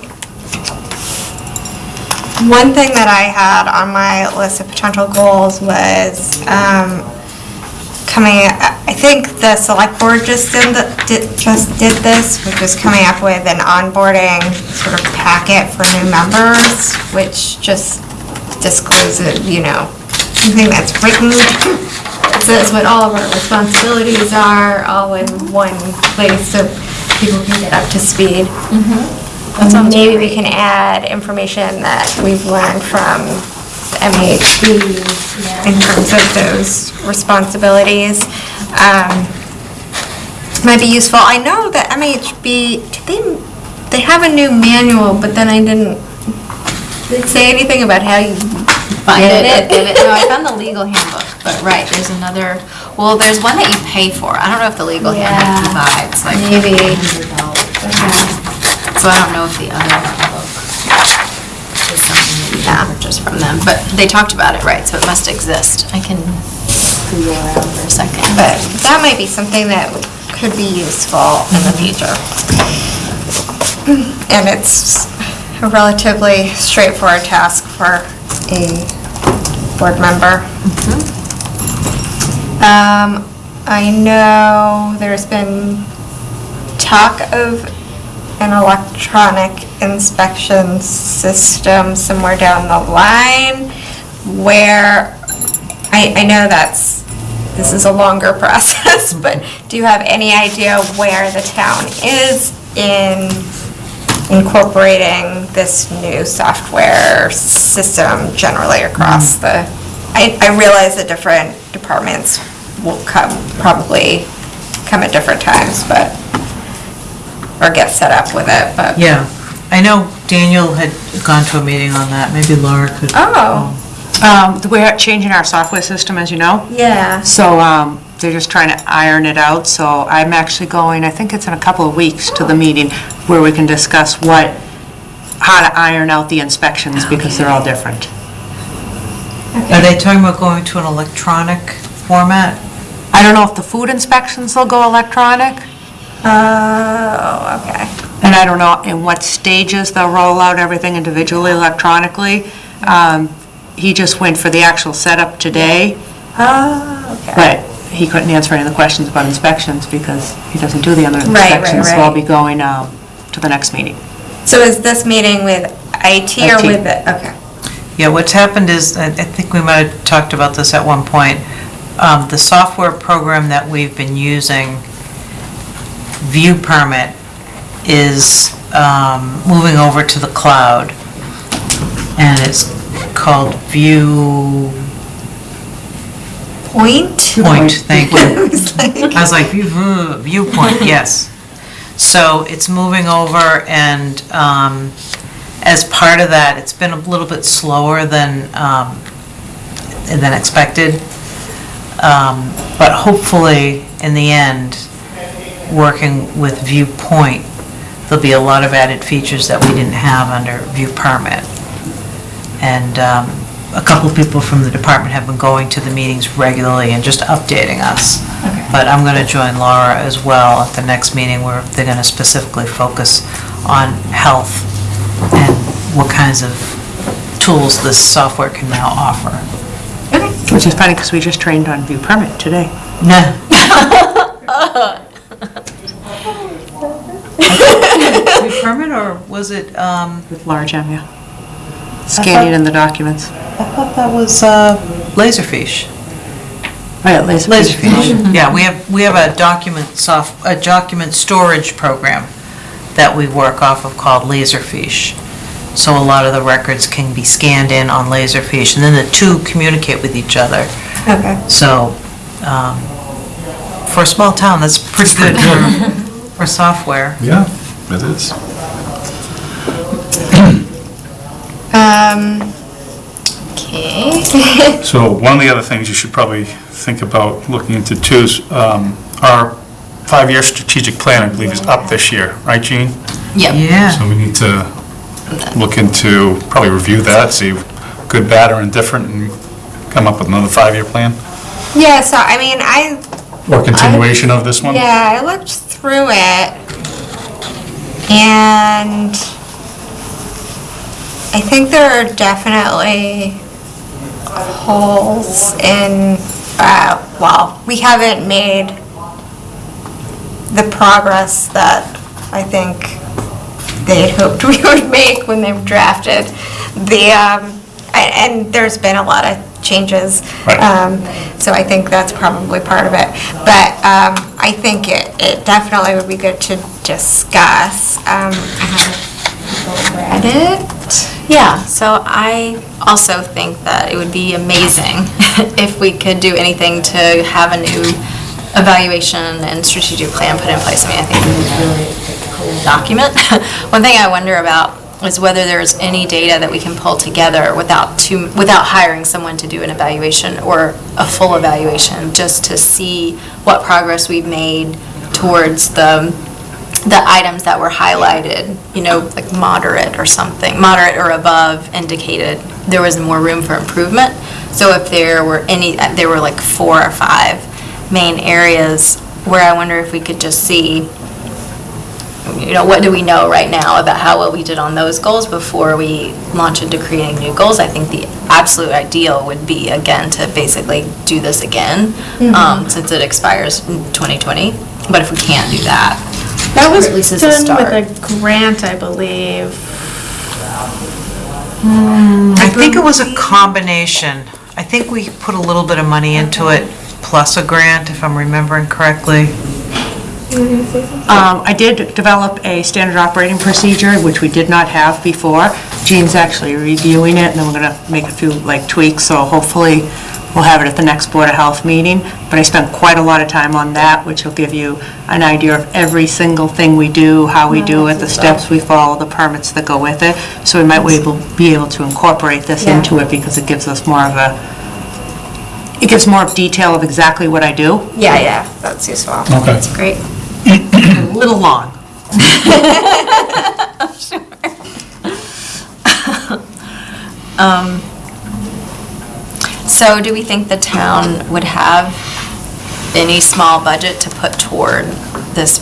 one thing that I had on my list of potential goals was, um, coming, I think the select board just did, the- did, just did this, which was coming up with an onboarding sort of packet for new members, which just discloses, you know, something that's written. (laughs) It says what all of our responsibilities are, all in one place, so people can get up to speed. Maybe we can add information that we've learned from the MAHB in terms of those responsibilities. Um, Might be useful. I know that MHB, did they they have a new manual, but then I didn't, say anything about how you Find Get it, it? get it. No, I found the legal handbook, but right, there's another, well, there's one that you pay for. I don't know if the legal handbook Yeah. provides, like. Maybe. So I don't know if the other handbook is something that you can purchase from them, but they talked about it, right, so it must exist. I can Google around for a second. But that might be something that could be useful in the mm-hmm. future. And it's a relatively straightforward task for a board member. Um, I know there's been talk of an electronic inspection system somewhere down the line where I, I know that's, this is a longer (laughs) process, but do you have any idea where the town is in incorporating this new software system generally across the, I, I realize that different departments will come, probably come at different times, but, or get set up with it, but. Yeah, I know Daniel had gone to a meeting on that, maybe Laura could. Oh, Um, We're changing our software system, as you know, yeah. so um, they're just trying to iron it out. So I'm actually going, I think it's in a couple of weeks, to the meeting where we can discuss what, how to iron out the inspections, because they're all different. Are they talking about going to an electronic format? I don't know if the food inspections will go electronic, Oh, okay. and I don't know in what stages they'll roll out everything individually electronically. Um, He just went for the actual setup today, Oh, okay. but he couldn't answer any of the questions about inspections because he doesn't do the other Right, right, inspections. So I'll right. be going um, to the next meeting. So is this meeting with IT or IT. with the, okay. Yeah, what's happened is, I I think we might have talked about this at one point, um, the software program that we've been using, View Permit, is um, moving over to the cloud, and it's called View Point? Point, thank you. I was (laughs) like- I was like, "View- viewpoint, (laughs) yes. So it's moving over, and um, as part of that, it's been a little bit slower than, um, than expected. Um, But hopefully, in the end, working with Viewpoint, there'll be a lot of added features that we didn't have under View Permit. And um, a couple people from the department have been going to the meetings regularly and just updating us. Okay. But I'm going to join Laura as well at the next meeting where they're going to specifically focus on health and what kinds of tools this software can now offer. Okay. Which is funny because we just trained on view permit today Nah. (laughs) Permit or was it, um, with large M, yeah. Scanning in the documents. I thought that was uh, Laserfiche. Right, laser. Laserfiche. Yeah, we have, we have a document soft, a document storage program that we work off of called Laserfiche. So a lot of the records can be scanned in on Laserfiche, and then the two communicate with each other. Okay. So, um, for a small town, that's pretty good (laughs) for, for software. Yeah, it is. Um, okay. (laughs) So one of the other things you should probably think about looking into too is um, our five-year strategic plan, I believe, is up this year, right, Gene? Yep. Yeah. So we need to look into, probably review that, see good, bad, or indifferent, and come up with another five-year plan? Yeah, so I mean, I, Or continuation of this one? yeah, I looked through it and I think there are definitely holes in, uh, well, we haven't made the progress that I think they'd hoped (laughs) we would make when they drafted the, um, a- and there's been a lot of changes. Right. Um, So I think that's probably part of it. But um, I think it, it definitely would be good to discuss. Um, I haven't read it. Yeah, so I also think that it would be amazing (laughs) if we could do anything to have a new evaluation and strategic plan put in place. I mean, I think it would be really cool document. (laughs) One thing I wonder about is whether there's any data that we can pull together without too, without hiring someone to do an evaluation or a full evaluation, just to see what progress we've made towards the, the items that were highlighted, you know, like moderate or something, moderate or above indicated there was more room for improvement. So if there were any, there were like four or five main areas where I wonder if we could just see, you know, what do we know right now about how well we did on those goals before we launch into creating new goals? I think the absolute ideal would be, again, to basically do this again, um, since it expires in 2020. But if we can't do that, That was At least it's a done start. with a grant, I believe. I think it was a combination. I think we put a little bit of money into it, plus a grant, if I'm remembering correctly. Um, I did develop a standard operating procedure, which we did not have before. Gene's actually reviewing it, and then we're going to make a few, like, tweaks, so hopefully we'll have it at the next Board of Health meeting. But I spent quite a lot of time on that, which will give you an idea of every single thing we do, how we oh, do it, the steps we follow, the permits that go with it. So we might be able, be able to incorporate this Yeah. into it, because it gives us more of a, it gives more of detail of exactly what I do. Yeah, yeah, that's useful. Okay. That's great. A little long. (laughs) (laughs) Um, So do we think the town would have any small budget to put toward this,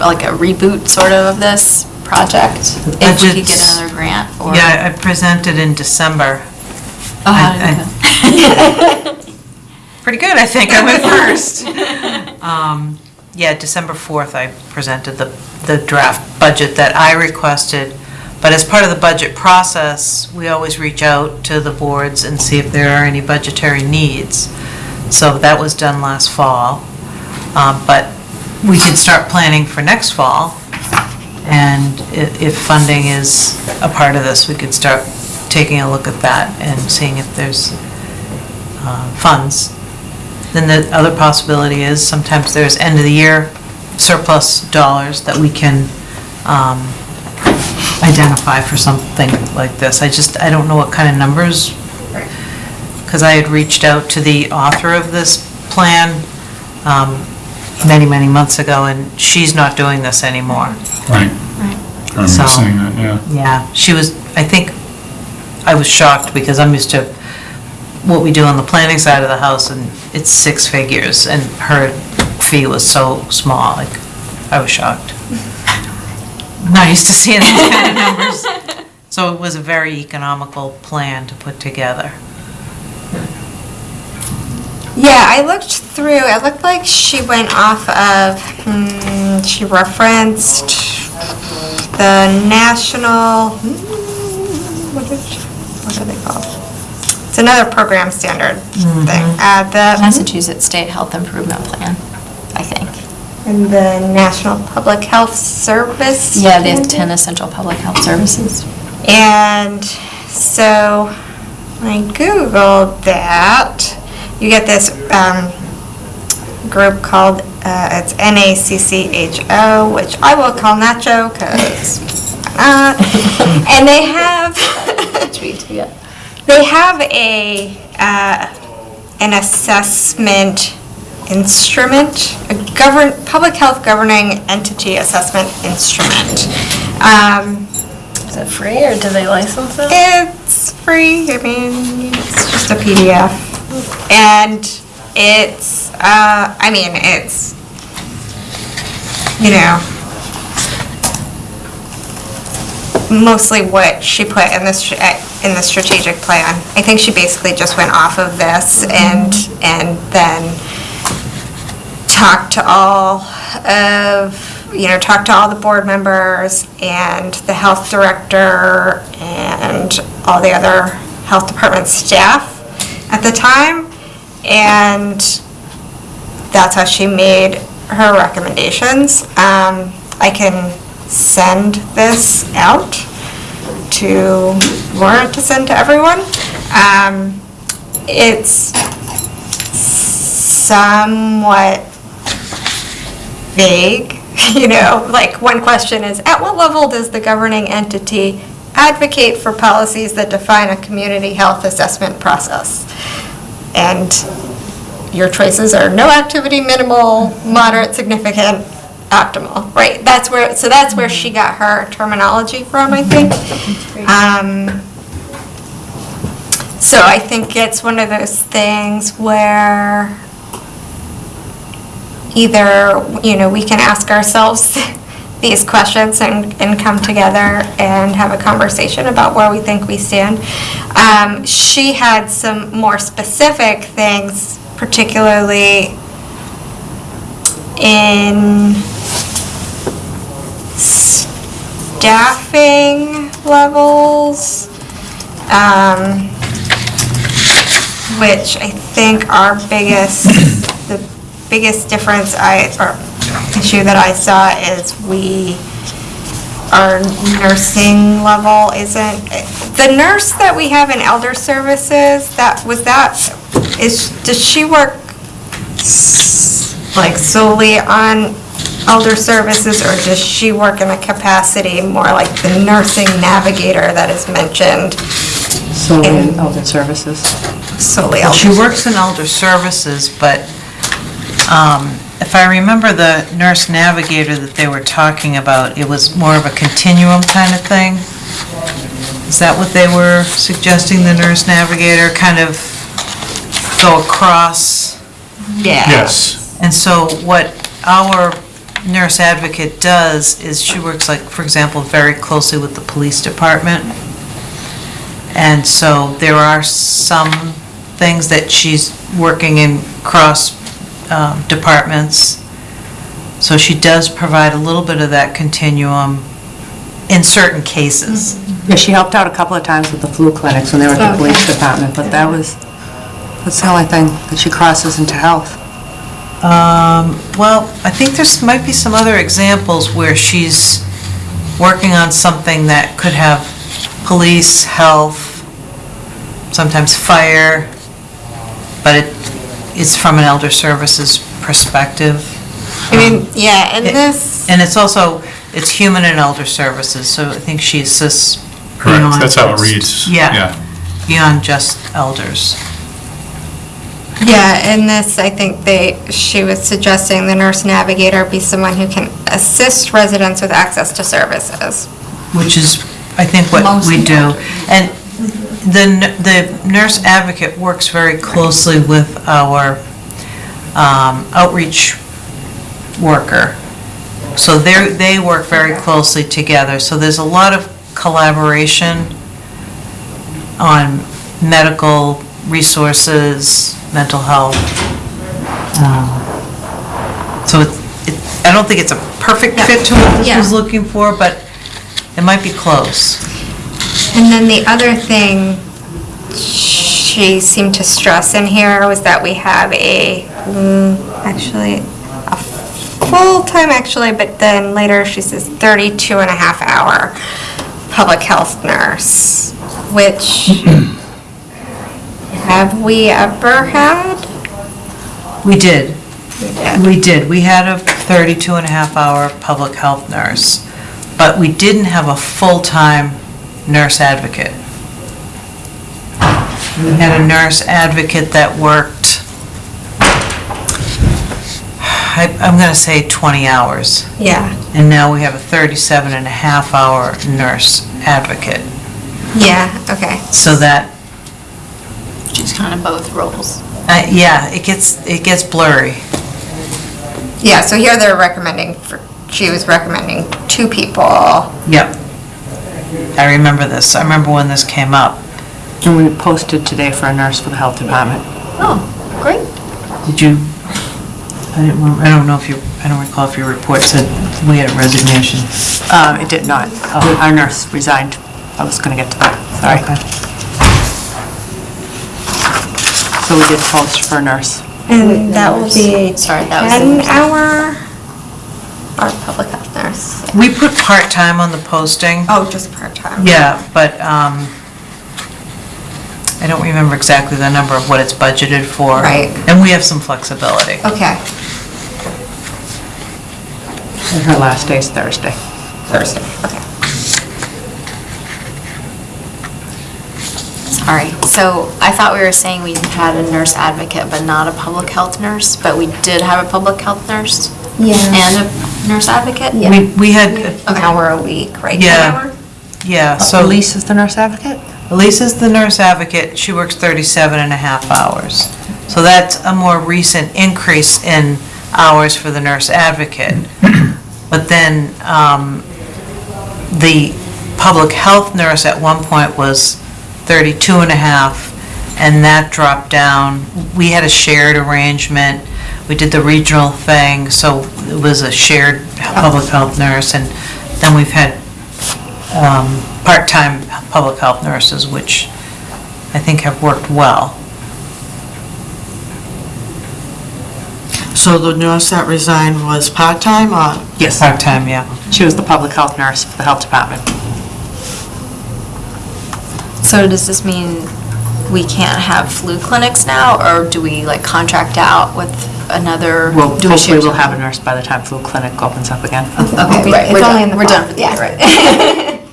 like a reboot sort of of this project? If we could get Budgets- another grant or? Yeah, I presented in December. Oh, how did it go? (laughs) Pretty good, I think. I went first. (laughs) Um, Yeah, December 4th, I presented the, the draft budget that I requested. But as part of the budget process, we always reach out to the boards and see if there are any budgetary needs. So that was done last fall. Um, But we can start planning for next fall. And if funding is a part of this, we could start taking a look at that and seeing if there's uh, funds. Then the other possibility is sometimes there's end-of-the-year surplus dollars that we can um, identify for something like this. I just, I don't know what kind of numbers, because I had reached out to the author of this plan um, many, many months ago, and she's not doing this anymore. Right. I remember So- saying that, yeah. Yeah, she was, I think, I was shocked because I'm used to what we do on the planning side of the house and it's six figures and her fee was so small, like, I was shocked. (laughs) Not used to seeing those kind of (laughs) numbers. So it was a very economical plan to put together. Yeah, I looked through, it looked like she went off of, hmm, she referenced the national, hmm, what is, what are they called? It's another program standard thing. Uh, the, Massachusetts State Health Improvement Plan, I think. And the National Public Health Service. Yeah, they have 10 essential public health services. And so I Googled that. You get this um, group called, uh, it's NACCHO, which I will call Nacho because (laughs) And they have, (laughs) they have a, uh, an assessment instrument, a govern, public health governing entity assessment instrument. Um, Is it free or do they license it? it's free, I mean, it's just a PDF. And it's, uh, I mean, it's, you know, mostly what she put in uh, in the strategic plan. I think she basically just went off of this and, and then talked to all of, you know, talked to all the board members and the health director and all the other health department staff at the time. And that's how she made her recommendations. Um, I can send this out to Laura to send to everyone. Um, it's somewhat vague (laughs) You know, like, one question is, at what level does the governing entity advocate for policies that define a community health assessment process? And your choices are no activity, minimal, moderate, significant, optimal, right? That's where, so that's where she got her terminology from, I think. Um, So I think it's one of those things where either, you know, we can ask ourselves (laughs) these questions and, and come together and have a conversation about where we think we stand. Um, She had some more specific things, particularly in staffing levels, um, which I think our biggest, the biggest difference I, or issue that I saw is we, our nursing level isn't, the nurse that we have in elder services, that, was that, is, does she work s- like solely on elder services, or does she work in a capacity more like the nursing navigator that is mentioned solely In- Elder Services. solely Well, elder? She works in elder services, but um, if I remember the nurse navigator that they were talking about, it was more of a continuum kind of thing? Is that what they were suggesting, the nurse navigator, kind of go across? Yeah. Yes. And so what our nurse advocate does is she works like, for example, very closely with the police department. And so there are some things that she's working in cross um, departments. So she does provide a little bit of that continuum in certain cases. Yeah, she helped out a couple of times with the flu clinics when they were at the police department, but that was, that's the only thing that she crosses into health. Um, Well, I think there's, might be some other examples where she's working on something that could have police, health, sometimes fire, but it, it's from an elder services perspective. I mean, um, yeah, and It- this, And it's also, it's human and elder services, so I think she assists Correct, beyond that's how it just- reads. Yeah, beyond just elders. yeah, in this, I think they, she was suggesting the nurse navigator be someone who can assist residents with access to services. which is, I think, what we do. And the n- the nurse advocate works very closely with our um, outreach worker. So they they work very closely together. So there's a lot of collaboration on medical resources, mental health. Um, So it's, it- I don't think it's a perfect fit to what this Yeah. was looking for, but it might be close. And then the other thing she seemed to stress in here was that we have a, mm, actually, a full-time actually, but then later she says 32 and a half hour public health nurse, which, (clears throat) have we ever had? We did. We did. We did. We had a 32 and a half hour public health nurse, but we didn't have a full-time nurse advocate. We had a nurse advocate that worked, I- I'm going to say 20 hours, Yeah, and now we have a 37 and a half hour nurse advocate. yeah, okay. So that, She's kind of both roles. uh, yeah, it gets, it gets blurry. Yeah, so here they're recommending, for she was recommending two people. Yep. I remember this. I remember when this came up. And we posted today for a nurse for the health department. Oh, great. Did you, I didn't, rem- I don't know if you, I don't recall if your report said we had a resignation. Um, It did not. Our nurse resigned. I was going to get to that, sorry. So we did post for a nurse. And that will be Sorry, that was the 10 nurse. hour, or public health nurse. We put part-time on the posting. Oh, just part-time. Yeah, but um, I don't remember exactly the number of what it's budgeted for. Right. And we have some flexibility. Okay. And her last day is Thursday. Thursday, okay. Sorry, so I thought we were saying we had a nurse advocate, but not a public health nurse, but we did have a public health nurse? Yeah. And a nurse advocate? Yeah. We, we had, An hour a week, right? Yeah. Hour? yeah, So so Elise is the nurse advocate? Elise is the nurse advocate, she works 37 and a half hours. So that's a more recent increase in hours for the nurse advocate. (clears throat) But then, um, the public health nurse at one point was 32 and a half, and that dropped down. We had a shared arrangement, we did the regional thing, so it was a shared public health nurse, and then we've had um, part-time public health nurses, which I think have worked well. So the nurse that resigned was part-time or? Yes. Part-time, yeah. She was the public health nurse for the health department. So does this mean we can't have flu clinics now, or do we like contract out with another? Well, do we hopefully share we'll have a nurse by the time flu clinic opens up again. (laughs) Okay, right, we're It's only in done, the we're done for the year, right? (laughs)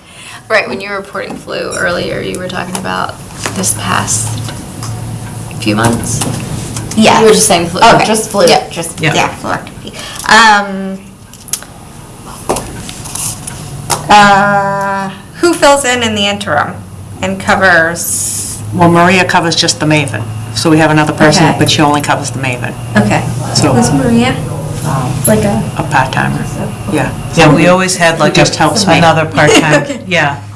Right, when you were reporting flu earlier, you were talking about this past few months? Yeah. You were just saying flu. Oh, okay. just flu, Yeah. just, Yeah. yeah, flu activity. Um, uh, who fills in in the interim and covers, Well, Maria covers just the Maven, so we have another person, Okay. but she only covers the Maven, okay. so Who's Maria? Like a. a part-timer, yeah. Yeah, we always had like just helps me. another part-time, (laughs) yeah.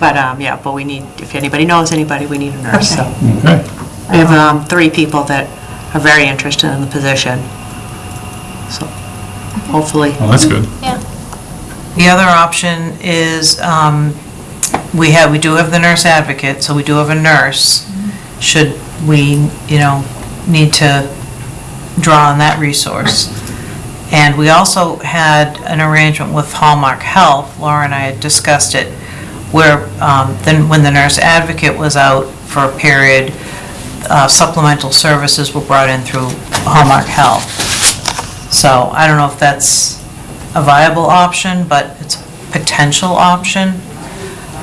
But, um, yeah, but we need, if anybody knows anybody, we need a nurse, so. Okay. We have um, three people that are very interested in the position, so hopefully. Well, that's good. Yeah. The other option is, um, we have, we do have the nurse advocate, so we do have a nurse, should we, you know, need to draw on that resource. And we also had an arrangement with Hallmark Health, Laura and I had discussed it, where um, then when the nurse advocate was out for a period, uh, supplemental services were brought in through Hallmark Health. So I don't know if that's a viable option, but it's a potential option,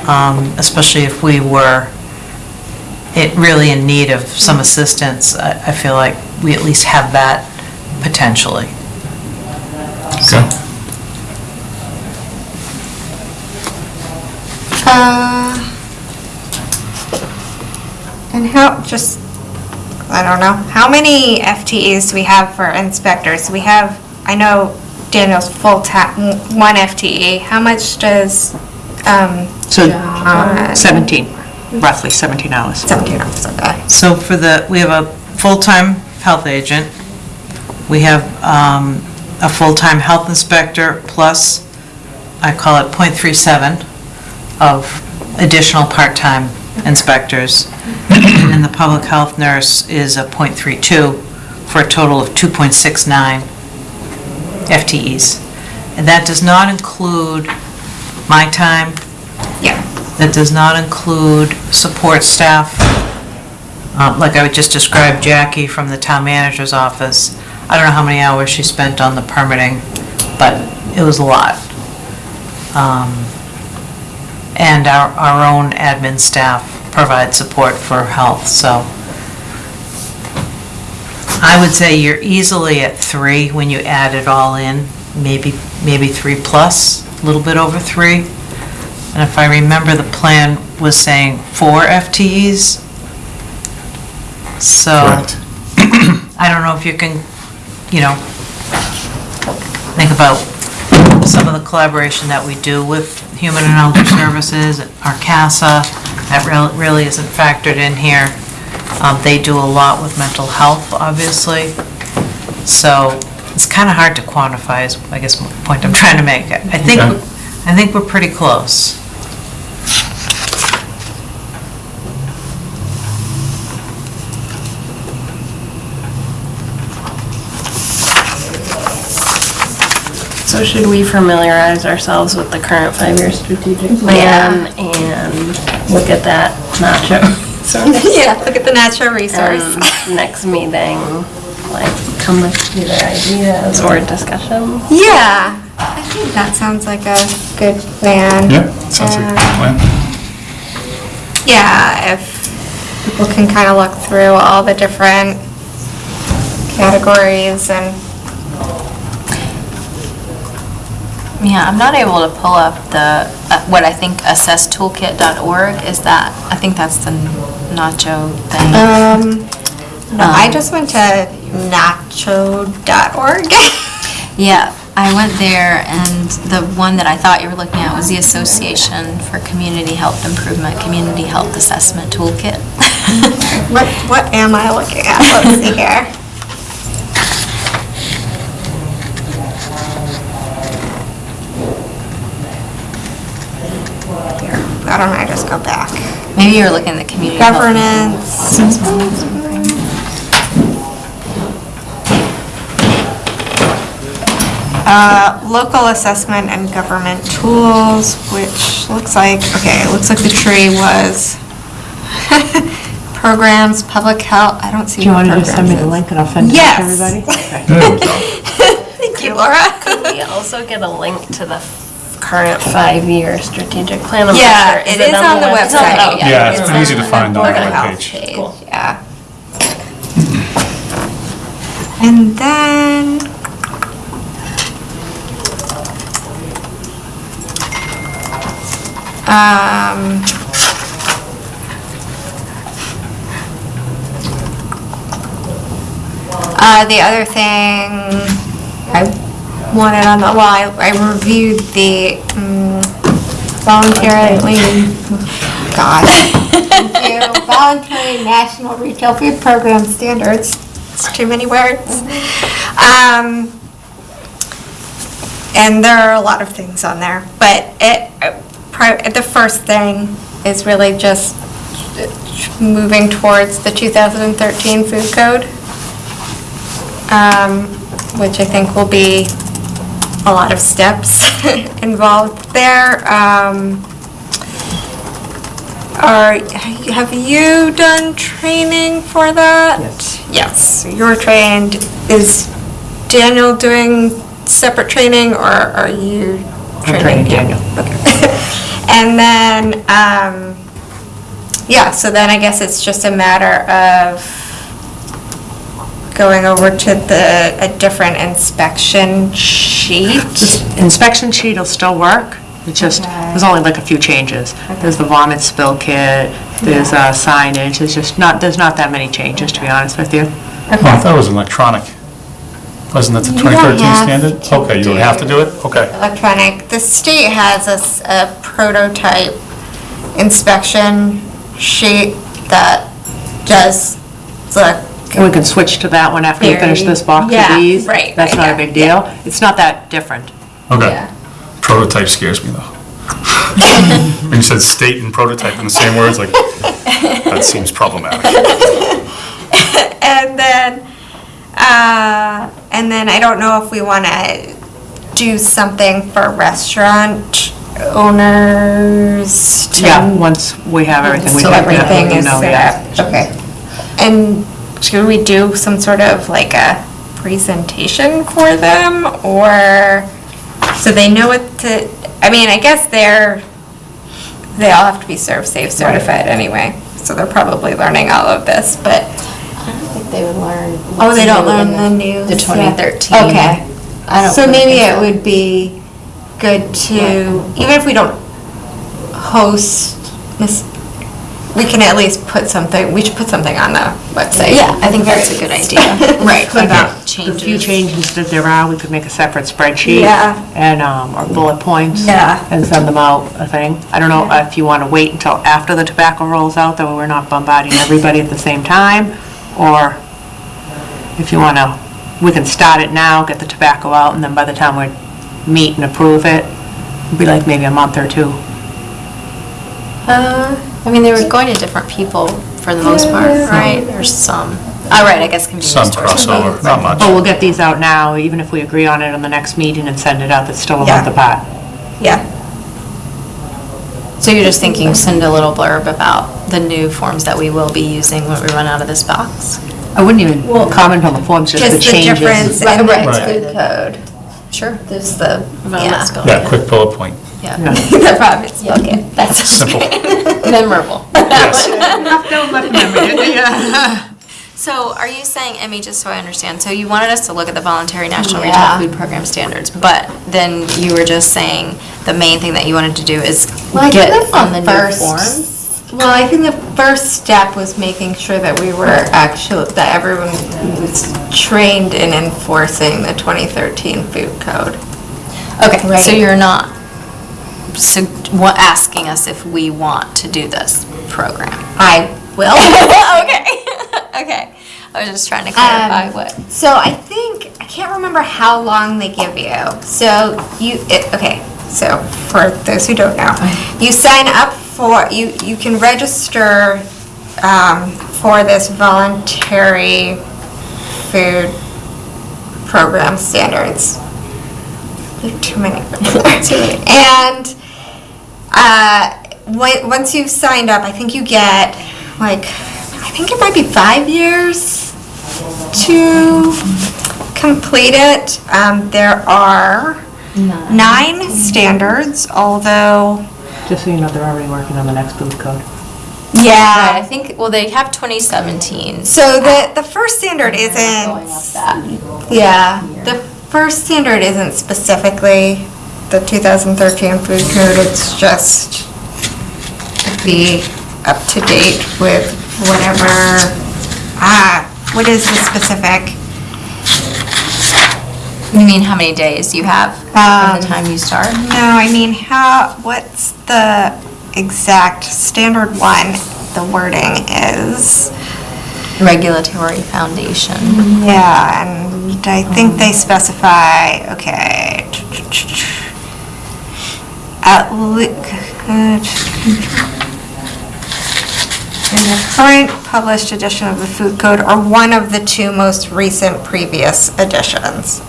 um, especially if we were it really in need of some assistance. I I feel like we at least have that potentially. Okay. Uh, And how, just, I don't know, how many FTEs do we have for inspectors? We have, I know Daniel's full-time, one FTE. How much does, um, So John? 17, roughly 17 hours. 17 hours, okay. So for the, we have a full-time health agent, we have um, a full-time health inspector, plus, I call it .37 of additional part-time inspectors. And the public health nurse is a .32 for a total of 2.69 FTEs. And that does not include my time, Yeah. That does not include support staff. Um, Like I would just described Jackie from the town manager's office. I don't know how many hours she spent on the permitting, but it was a lot. Um, And our, our own admin staff provide support for health, so. I would say you're easily at three when you add it all in, maybe, maybe three plus, a little bit over three. And if I remember, the plan was saying four FTEs. So, Correct. I don't know if you can, you know, think about some of the collaboration that we do with Human and Elder Services, RCASA, that real- really isn't factored in here. Um, They do a lot with mental health, obviously. So it's kind of hard to quantify, is, I guess, the point I'm trying to make. I think, Okay. I think we're pretty close. So should we familiarize ourselves with the current five-year strategic plan and look at that nacho? (laughs) (laughs) Yeah, look at the natural resource. And next meeting, like, come with either ideas or discussion? Yeah, I think that sounds like a good plan. Yeah, sounds like a good plan. Um, yeah, if people can kind of look through all the different categories and, Yeah, I'm not able to pull up the, uh, what I think assesstoolkit.org is that, I think that's the nacho thing. um, no, I just went to nacho.org. (laughs) Yeah, I went there and the one that I thought you were looking at was the Association for Community Health Improvement, Community Health Assessment Toolkit. (laughs) What, what am I looking at? Let's see here. Here, Why don't I just go back? Maybe you're looking at the community health. Governance. Uh, Local assessment and government tools, which looks like, okay, it looks like the tree was (laughs) programs, public health, I don't see Do you what want to just send me the programs link and I'll send it to Yes. everybody? (laughs) is. Thank you, Laura. Could We also get a link to the current five-year strategic plan. I'm not Yeah, sure. it is on the website. Oh, Yeah, it's It's easy to find on Board the of Health webpage. page, Yeah. And then, um, uh, the other thing I wanted on the, well, I I reviewed the mm, voluntarily, God. (laughs) Thank you. Voluntary National Retail Food Program Standards. It's too many words. Um, and there are a lot of things on there, but it, uh, pri- the first thing is really just moving towards the 2013 food code, um, which I think will be a lot of steps (laughs) involved there. Um, Are, have you done training for that? Yes. you're trained. Is Daniel doing separate training, or are you training? training Daniel. Okay. (laughs) And then, um, yeah, so then I guess it's just a matter of going over to the, a different inspection sheet. This Inspection sheet will still work, it's just, there's only like a few changes. There's the vomit spill kit, there's uh, signage, there's just not, there's not that many changes, to be honest with you. Oh, I thought it was electronic. Wasn't that the You don't 2013 have standard? to Okay, you don't have to do it? Okay. electronic. The state has a, s- a prototype inspection sheet that does the, And we can switch to that one after we finish this box yeah, of these. right, That's right, not a yeah, big deal. It's not that different. Okay. Yeah. Prototype scares me, though. (laughs) When you said state and prototype in the same words, like, that seems problematic. (laughs) and then, uh, and then I don't know if we want to do something for restaurant owners to. Yeah, once we have everything, we So can everything definitely is know, yeah. set up, okay. And should we do some sort of like a presentation for them, or, so they know what to, I mean, I guess they're, they all have to be ServSafe certified anyway, so they're probably learning all of this, but, I don't think they would learn. oh, they don't learn new the in news The yet. 2013. Okay. I don't So really maybe it so. would be good to, even if we don't host this, we can at least put something, we should put something on the website. Yeah, I think that's a good idea. (laughs) Right, about The few changes. changes that there are, we could make a separate spreadsheet. Yeah. And, um, or bullet points. Yeah. And send them out, a thing. I don't know if you want to wait until after the tobacco rolls out, that we're not bombarding everybody at the same time, or if you want to, we can start it now, get the tobacco out, and then by the time we meet and approve it, it'll be like maybe a month or two. Uh, I mean, they were going to different people for the most part, right? Or some. All right, I guess convenience Some stores. crossover, not much. But we'll get these out now, even if we agree on it on the next meeting and send it out, that's still a Yeah. month apart. Yeah. So you're just thinking, send a little blurb about the new forms that we will be using when we run out of this box? I wouldn't even comment on the forms, just the Just the changes. difference in the Right, right. food code. Sure, there's the, Wellness yeah, goal. Yeah, quick bullet point. Yeah. (laughs) The province book it. That's Simple. (laughs) memorable. Yes. (laughs) So are you saying, Emmy, just so I understand, so you wanted us to look at the voluntary national Yeah. retail food program standards, but then you were just saying the main thing that you wanted to do is Well, I think get that's on the new first- forms? Well, I think the first step was making sure that we were actually, that everyone was trained in enforcing the 2013 food code. Okay, so Right. you're not, asking us if we want to do this program? I will. (laughs) Okay, (laughs) okay. I was just trying to clarify Um, what. So I think, I can't remember how long they give you. So you, it, okay, so for those who don't know, you sign up for, you, you can register um, for this voluntary food program standards. There are too many. (laughs) Too many. And uh, once you've signed up, I think you get like, I think it might be five years to complete it. Um, There are nine standards, although, Just so you know, they're already working on the next food code. Right, I think, well, they have 2017. So the, the first standard Going up isn't, that. yeah, the first standard isn't specifically the 2013 food code, it's just be up to date with whatever, ah, what is the specific? You mean how many days you have from Um, the time you start? No, I mean, how, what's the exact standard one, the wording is? Regulatory foundation. Yeah, and I think they specify, okay. At le- in the current published edition of the food code or one of the two most recent previous editions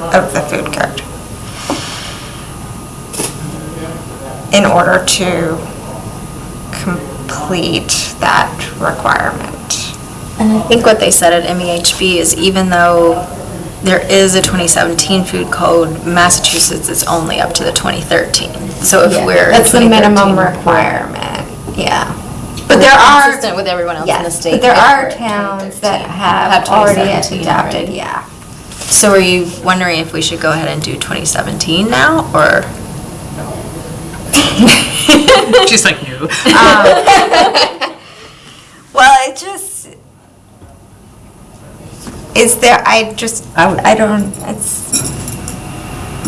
of the food code. In order to complete that requirement. And I think what they said at MEHB is even though there is a 2017 food code, Massachusetts is only up to the 2013. So if we're. That's the minimum requirement, yeah. But But there are, Consistent with everyone else in the yes, state. but there if are we're towns that 2013, have already 2017 adopted, already. yeah. So are you wondering if we should go ahead and do 2017 now, or? She's like, no. (laughs) Um, (laughs) well, it just, is there, I just, I would- I don't, it's,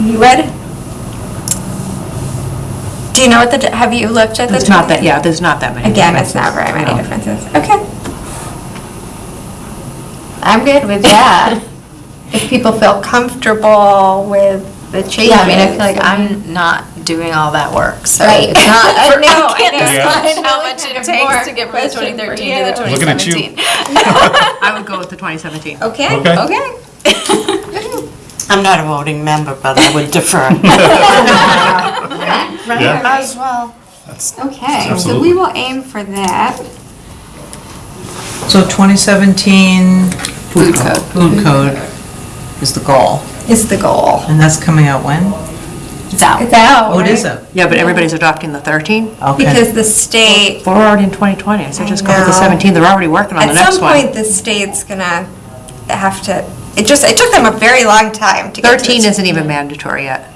you read? Do you know what the, di- have you looked at the? It's not that, yeah, there's not that many. Again, it's not very many No. differences. Okay. I'm good with that. (laughs) If people feel comfortable with the changes. Yeah, I mean, I feel like I'm not doing all that work, so. Right. It's not, (laughs) I know, I I can't decide It's how much it takes to get from the 2013 to the you. Looking at you. (laughs) I would go with the 2017. Okay, Okay. okay. (laughs) I'm not a voting member, but I would defer. Yeah. As well. Okay, so we will aim for that. So 2017 Food code. food code is the goal, Is the goal. and that's coming out when? It's out. It's out, Oh, it is right? it? Yeah, but everybody's adopting the 13? Okay. Because the state, We're already in 2020, I just go with the know. 17, they're already working on the next one. at next some one. point, the state's gonna have to, it just, it took them a very long time to get to 13 this. isn't even mandatory yet.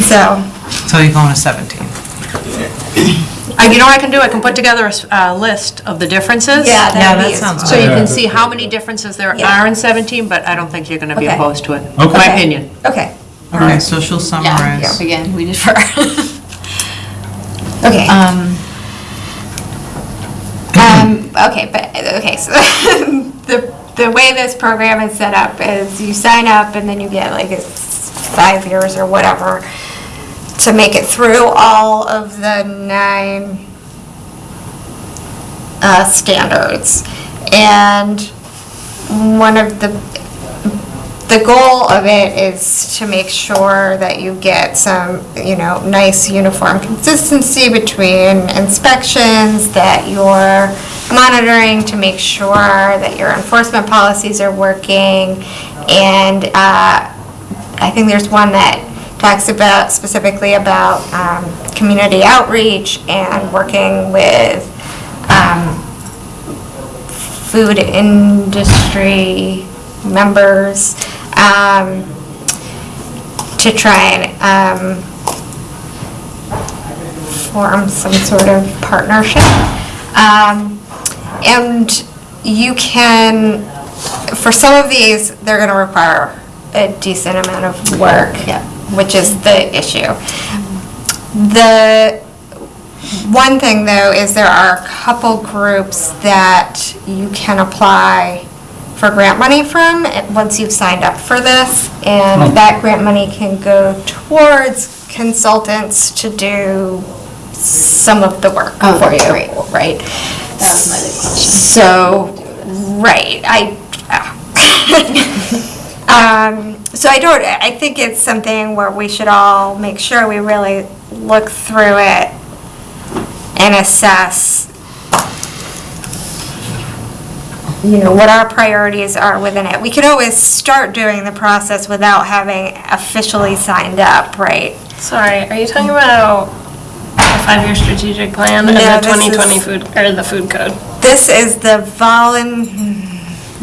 So, So you're going to 17? Uh, You know what I can do? I can put together a s- a list of the differences. yeah, Yeah, that'd that be sounds useful. So you can see how many differences there Yeah. are in 17, but I don't think you're going to be Okay. opposed to it. Okay. My Okay. opinion. Okay, Okay, so she'll Yeah, summarize. again, we defer. (laughs) okay. Um, Um, okay, but, okay, so (laughs) the, the way this program is set up is you sign up and then you get like it's five years or whatever to make it through all of the nine uh, standards. And one of the, the goal of it is to make sure that you get some, you know, nice uniform consistency between inspections, that you're monitoring to make sure that your enforcement policies are working, and uh, I think there's one that talks about, specifically about um, community outreach and working with um, food industry members um, to try and um, form some sort of partnership. Um, And you can, for some of these, they're going to require a decent amount of work, which is the issue. The one thing, though, is there are a couple groups that you can apply for grant money from, once you've signed up for this, and that grant money can go towards consultants to do some of the work Oh, for you, great. right? That was my big question. So, right, I, (laughs) um, so I don't, I think it's something where we should all make sure we really look through it and assess, you know, what our priorities are within it. We could always start doing the process without having officially signed up, right? Sorry, are you talking about the five-year strategic plan and No, the this is- 2020 food, or the food code? This is the volun,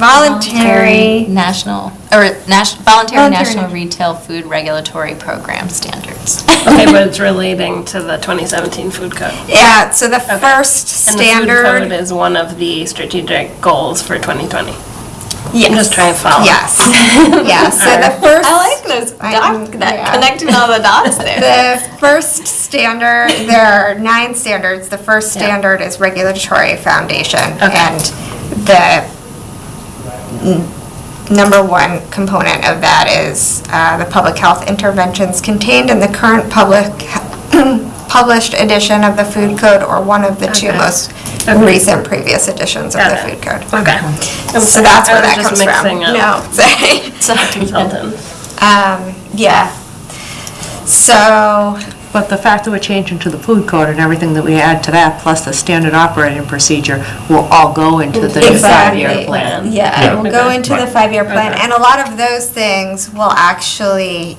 voluntary, National, or national, voluntary Voluntary. national retail food regulatory program standards. Okay, but it's (laughs) relating to the 2017 food code. yeah, so the first And the food code standard. is one of the strategic goals for 2020. Yes. I'm just trying to follow. Yes, (laughs) yes, so the first. I like those, I'm- doc- that, yeah. connecting all the dots (laughs) there. The first standard, there are nine standards. The first standard is regulatory foundation. And the n- number one component of that is uh, the public health interventions contained in the current public, (clears throat) published edition of the food code or one of the two Okay. most Okay. recent previous editions of Got the it. food code. Okay. I'm So sorry, that's I where was that just comes from. mixing up No, (laughs) sorry. (laughs) consultants. Um, yeah. So, But the fact that we're changing to the food code and everything that we add to that, plus the standard operating procedure, will all go into the new Exactly. five-year plan. Yeah, it will go into the Right. five-year plan, Okay. and a lot of those things will actually,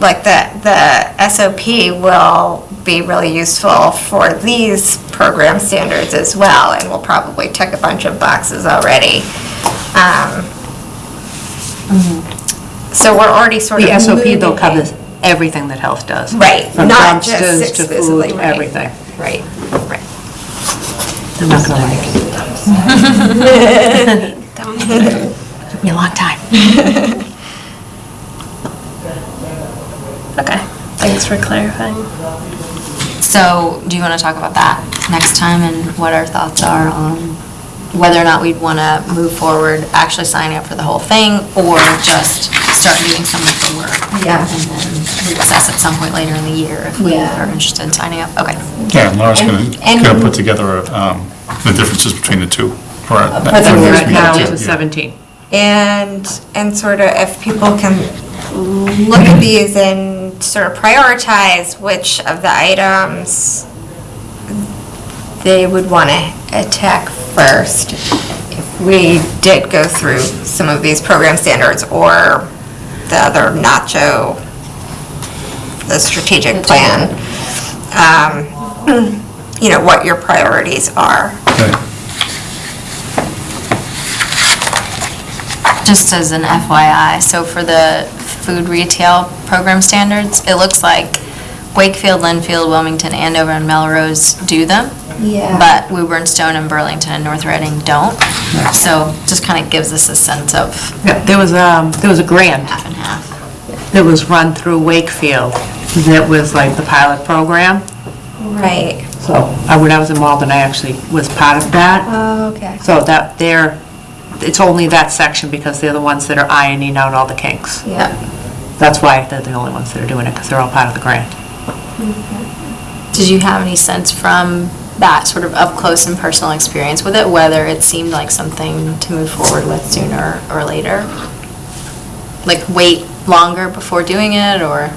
like the, the SOP will be really useful for these program standards as well, and we'll probably tick a bunch of boxes already. Um, So we're already sort of The SOP though moving- covers everything that health does. Right, From not just dumpsters to exclusively, food, right. everything. Right, right. They're not gonna like (laughs) it. Took me a long time. (laughs) Okay, thanks for clarifying. So, do you want to talk about that next time and what our thoughts are on whether or not we'd want to move forward, actually signing up for the whole thing, or just start doing some of the work? Yeah. And then reassess at some point later in the year if we Yeah. are interested in signing up? Okay. Yeah, and Laura's gonna, And- gonna put together um, the differences between the two. for our- the for the year next Right meeting, now, too, it's yeah. 17. And, and sort of if people can look at these and sort of prioritize which of the items they would want to attack first if we did go through some of these program standards or the other NACCHO, the strategic plan. Um, You know, what your priorities are. Okay. Just as an FYI, so for the food retail program standards, it looks like Wakefield, Lynnfield, Wilmington, Andover, and Melrose do them. Yeah. But Woburn, Stone, and Burlington and North Reading don't. So just kind of gives us a sense of Yeah, There was, um, there was a grant half and half. that was run through Wakefield that was like the pilot program. Right. So uh, when I was in Malden, I actually was part of that. Oh, okay. So that they're, it's only that section because they're the ones that are ironing out all the kinks. Yeah. That's why they're the only ones that are doing it, because they're all part of the grant. Did you have any sense from that sort of up close and personal experience with it, whether it seemed like something to move forward with sooner or later? Like wait longer before doing it, or,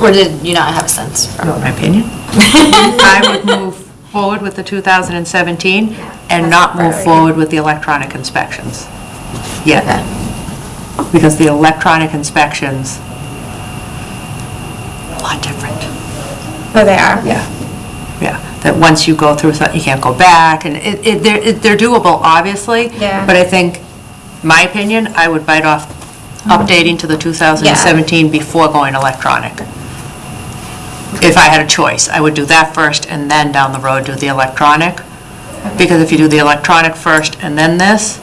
or did you not have a sense from? In my opinion. (laughs) I would move forward with the 2017 and not move forward with the electronic inspections. Yeah. Because the electronic inspections a lot different. Oh, they are? Yeah, yeah, that once you go through, something, you can't go back, and it, it, they're, it- they're doable, obviously. Yeah. But I think, my opinion, I would bite off mm-hmm. updating to the 2017 before going electronic. If I had a choice, I would do that first, and then down the road do the electronic. Because if you do the electronic first and then this,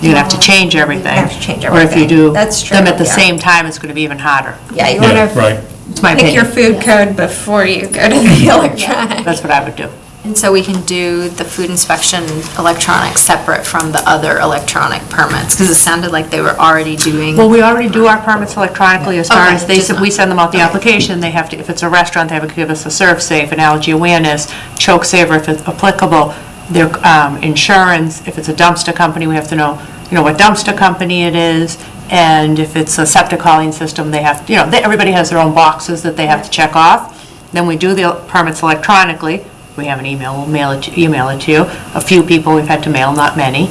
you're gonna have to change everything. have to change Or if you everything. do That's them at the yeah. same time, it's gonna be even harder. Yeah, you Yeah, want to right. It's my pick your opinion. food code before you go to the (laughs) electronic. That's what I would do. And so we can do the food inspection electronic separate from the other electronic permits, because it sounded like they were already doing. Well, we already do our permits electronically as far Okay, as they, just send- we not- send them out the application, they have to, if it's a restaurant, they have to give us a ServSafe, an allergy awareness, choke saver if it's applicable, their um, insurance, if it's a dumpster company, we have to know, you know, what dumpster company it is, and if it's a septic hauling system, they have, you know, they- everybody has their own boxes that they have to check off. Then we do the permits electronically, we have an email, we'll mail it, to- email it to you. A few people we've had to mail, not many.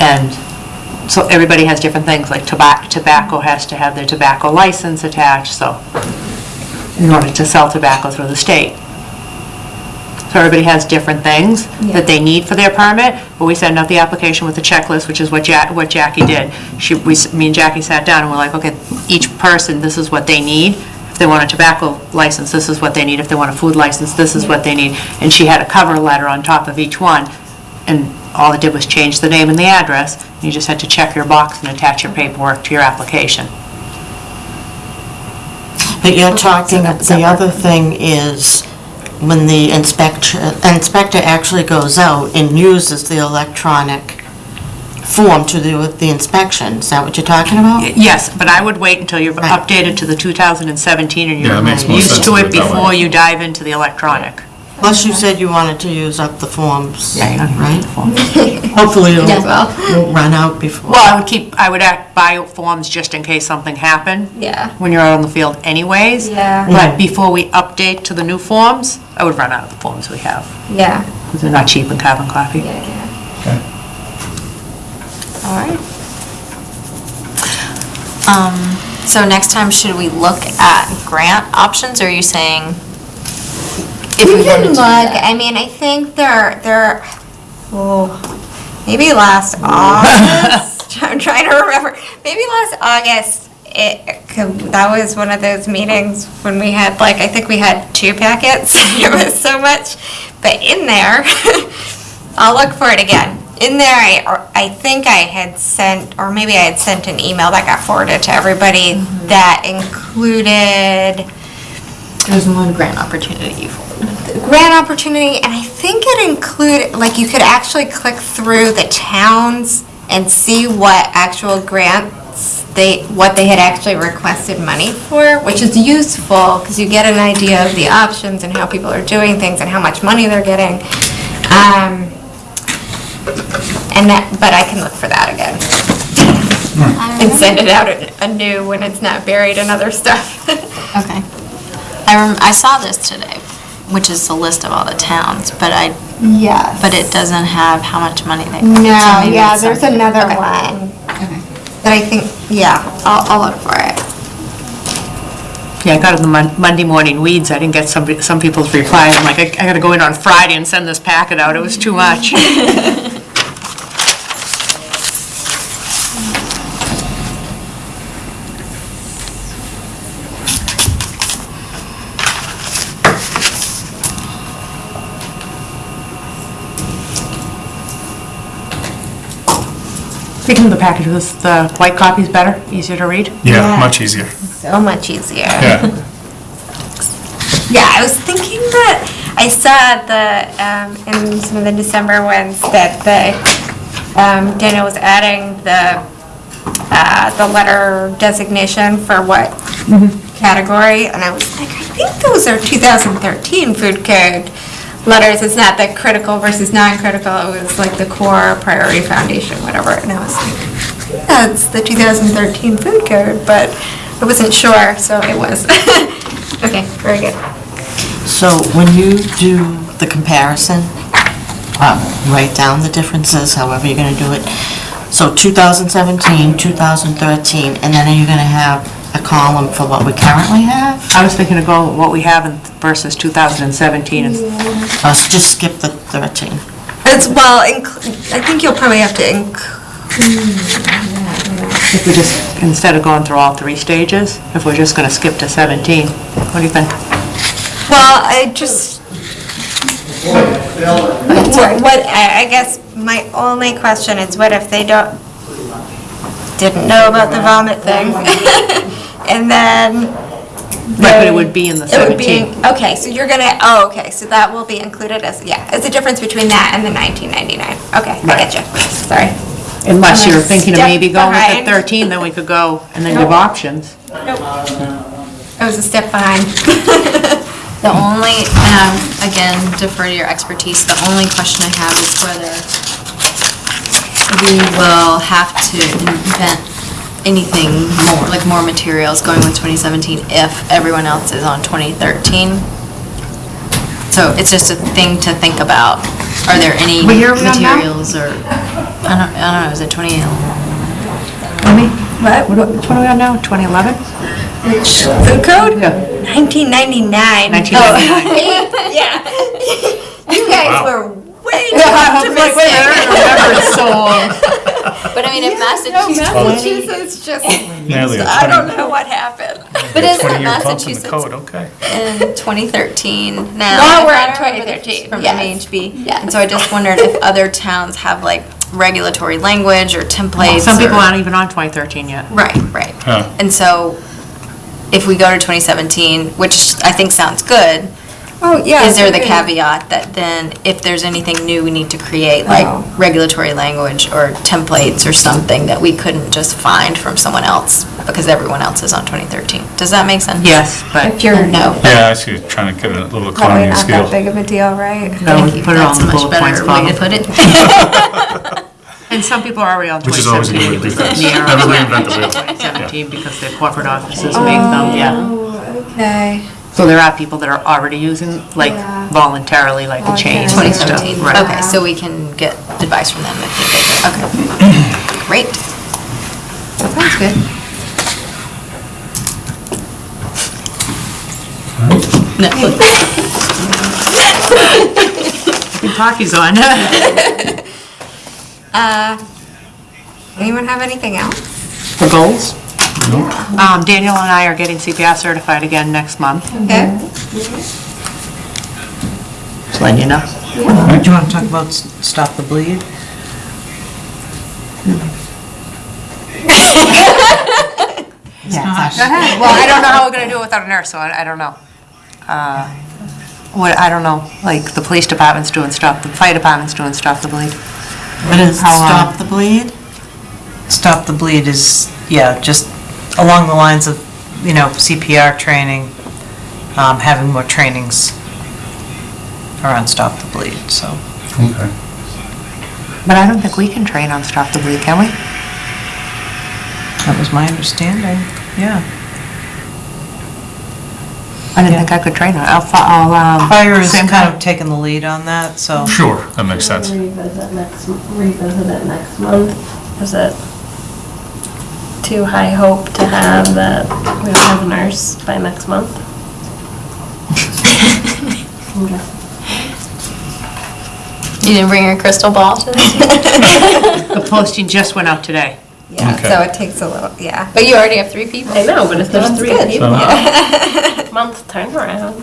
And so everybody has different things, like tobacco, tobacco has to have their tobacco license attached, so, in order to sell tobacco through the state. So everybody has different things that they need for their permit, but we send out the application with a checklist, which is what Ja, what Jackie did. She, we, s- me and Jackie sat down and we're like, okay, each person, this is what they need. If they want a tobacco license, this is what they need. If they want a food license, this is what they need. And she had a cover letter on top of each one, and all it did was change the name and the address. You just had to check your box and attach your paperwork to your application. But you're talking, the other thing is when the inspector, inspector actually goes out and uses the electronic form to do with the inspection. Is that what you're talking about? Yes, but I would wait until you're Right. updated to the 2017 and Yeah, that makes you're more used sense to to it it that way. before you dive into the electronic. Plus, you said you wanted to use up the forms, Yeah, you don't need right? (laughs) Hopefully it'll Yeah. won't run out before. Well, I would keep, I would act, buy forms just in case something happened. Yeah. When you're out on the field anyways. Yeah. But before we update to the new forms, I would run out of the forms we have, Yeah. because they're not cheap in carbon copy. All right. Um, so next time, should we look at grant options, or are you saying? If We wanted can look. I mean, I think there, there, oh, maybe last (laughs) August, I'm trying to remember, maybe last August, it, that was one of those meetings when we had, like, I think we had two packets, (laughs) it was so much, but in there, (laughs) I'll look for it again. In there, I, or I think I had sent, or maybe I had sent an email that got forwarded to everybody mm-hmm. that included There's one grant opportunity for grant opportunity, and I think it included, like, you could actually click through the towns and see what actual grants they, what they had actually requested money for, which is useful, because you get an idea of the options and how people are doing things and how much money they're getting. Um, And that, but I can look for that again. And send it out anew when it's not buried in other stuff. (laughs) Okay. I rem, I saw this today, which is the list of all the towns, but I, Yes. but it doesn't have how much money they. so No, maybe yeah, it's there's something- another okay. one. That I think, yeah, I'll, I'll look for it. Yeah, I got in the Mon- Monday morning weeds, I didn't get some, some people's reply, I'm like, I I gotta go in on Friday and send this packet out, it was too much. (laughs) Speaking of the package, packages, the white copy is better, easier to read? Yeah, Yeah. much easier. So much easier. Yeah. (laughs) Yeah, I was thinking that, I saw the, um, in some of the December ones, that the, um, Daniel was adding the, uh, the letter designation for what category, and I was like, I think those are 2013 food code letters, it's not the critical versus non-critical, it was like the core priority foundation, whatever, and I was like, that's the 2013 food code, but I wasn't sure, so it was. (laughs) Okay, very good. So when you do the comparison, um, write down the differences, however you're going to do it. So 2017, 2013, and then are you going to have a column for what we currently have? I was thinking of going with what we have in versus 2017, and Or just skip the 13? It's, well, inc- I think you'll probably have to inc, if we just, instead of going through all three stages, if we're just gonna skip to 17, what do you think? well, I just, what, what- I I guess my only question is what if they don't, didn't know about the vomit thing? (laughs) And then. Right, but it would be in the It would be, 17. okay, so you're gonna, oh, okay, so that will be included as, yeah, it's a difference between that and the 1999. Okay, I get you, sorry. Unless you're thinking of maybe going with behind. the 13, then we could go, and then give options. I was a step behind. (laughs) The only, and I'm, again, defer to your expertise, the only question I have is whether we will have to invent anything more, like more materials going with 2017 if everyone else is on 2013. So it's just a thing to think about. Are there any What year are we on now? materials or, I don't, I don't know, is it 2011? What? What what are we on now, 2011? Food code? Yeah. 1999. 1999. (laughs) Yeah. You guys Wow. were (laughs) way too I was like, wait, I optimistic. don't remember it so long. But I mean, if Massachusetts, Massachusetts just, (laughs) Nearly a I 20 don't know what happened. but isn't 20-year bump in the Massachusetts code, okay. in 2013 now. Now we're If in 2013, From yes. MHB. And so I just wondered if other towns have like regulatory language or templates. Some people or- aren't even on 2013 yet. Right, right. Huh. And so if we go to 2017, which I think sounds good, Oh, yeah. is there the okay. caveat that then if there's anything new we need to create, like Oh. regulatory language or templates or something that we couldn't just find from someone else because everyone else is on 2013? Does that make sense? Yes, but If you're, No. Yeah, I see, you're trying to get a little probably economy of not scale. that big of a deal, right? no, Thank you. put it all That's in a the much bullet points better way to column. put it. (laughs) (laughs) And some people are already on Which is always a 2017 good because thing. near Never reinvent the wheel. 2017 because their corporate offices make them, oh, yeah. Okay. So there are people that are already using, like Yeah. voluntarily, like a change. and stuff. 2017, Right. okay, so we can get advice from them if needed, okay. (clears throat) Great. That sounds good. Netflix. Kentucky's (laughs) on. (laughs) Uh, anyone have anything else? For goals? Um, Daniel and I are getting CPR certified again next month, Okay. just letting you know. Do you want to talk about S- Stop the Bleed? (laughs) Go ahead. Well, I don't know how we're gonna do it without a nurse, so I, I don't know. Uh, What, I don't know, like, the police department's doing stuff, the fire department's doing stuff, the bleed. What is How, Stop the Bleed? Stop the Bleed is, yeah, just along the lines of, you know, CPR training, um, having more trainings around Stop the Bleed, so. Okay. But I don't think we can train on stop the bleed, can we? That was my understanding, yeah. I didn't think I could train on it. I'll, fi- I'll, um. Fire is same kind of taking the lead on that, so. Sure, that makes sense. Revisit next, revisit it next month. Is it too high hope to have that we don't have a nurse by next month? Okay. (laughs) You didn't bring your crystal ball to this? (laughs) The posting just went out today. Yeah, Okay. so it takes a little, yeah. But you already have three people. I know, but if there's That's three good. people, So, (laughs) month turnaround.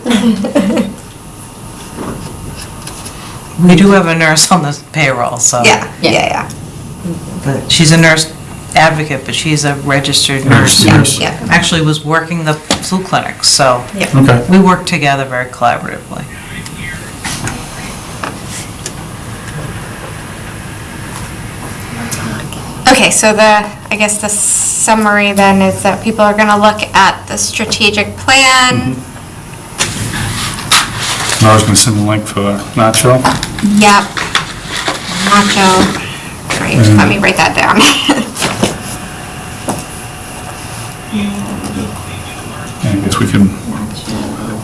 We do have a nurse on the payroll, so. Yeah, Yeah. yeah, yeah. But she's a nurse advocate, but she's a registered nurse. Registered who nurse. Yeah. Actually was working the flu clinics, so Okay. we work together very collaboratively. Okay, so the, I guess the summary then is that people are gonna look at the strategic plan. Mm-hmm. I was gonna send the link for NACCHO. Yep. NACCHO. Great, let me write that down. (laughs) And I guess we can,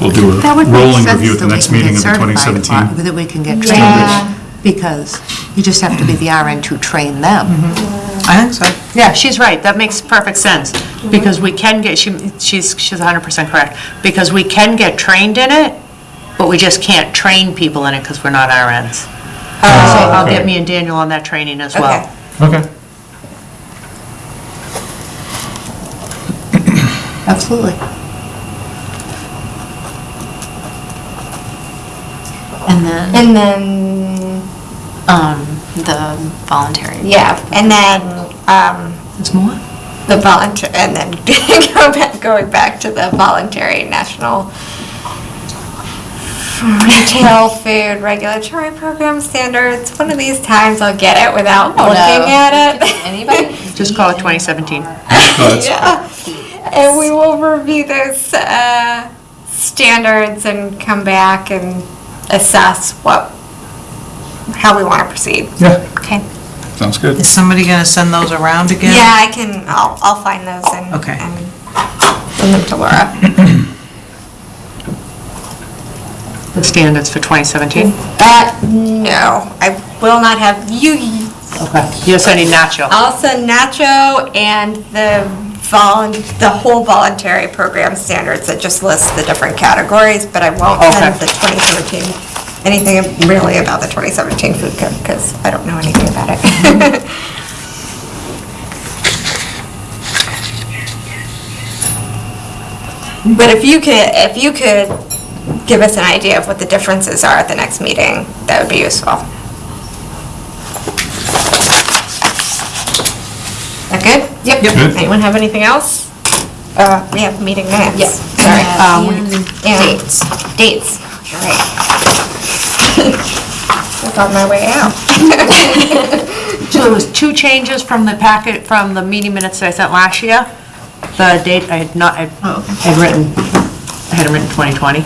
we'll do That a would make rolling sense review at the that we next can meeting get of the certified, 2017. That we can get Yeah. trained, because you just have to be the RN to train them. Mm-hmm. I think so. Yeah, she's right, that makes perfect sense. Because we can get, she, she's, she's 100% correct, because we can get trained in it, but we just can't train people in it because we're not RNs. Oh, so I'll get me and Daniel on that training as well. Okay. Okay. Absolutely. And then, And then, um, the voluntary. yeah, and then, um, There's more? the volunteer, and then (laughs) go back, going back to the voluntary national retail (laughs) food regulatory program standards. One of these times I'll get it without looking at it. Anybody? (laughs) Just call it 2017. Yeah. And we will review those uh, standards and come back and assess what, how we want to proceed. Yeah, Okay. sounds good. Is somebody gonna send those around again? Yeah, I can, I'll, I'll find those and. Okay. and Send them to Laura. The standards for 2017? Uh, no, I will not have, you, Okay. You're sending NACCHO? I'll send NACCHO and the volun, the whole voluntary program standards that just lists the different categories, but I won't Okay. the 2017, anything really about the 2017 food code, because I don't know anything about it. (laughs) But if you could, if you could give us an idea of what the differences are at the next meeting, that would be useful. That good? Yep. Good. Anyone have anything else? Uh, we have meeting minutes. Yep. Sorry. Um, And Dates. Dates, you're right. (laughs) That's on my way out. (laughs) So there was two changes from the packet, from the meeting minutes that I sent last year. The date, I had not, I had written, I had it written 2020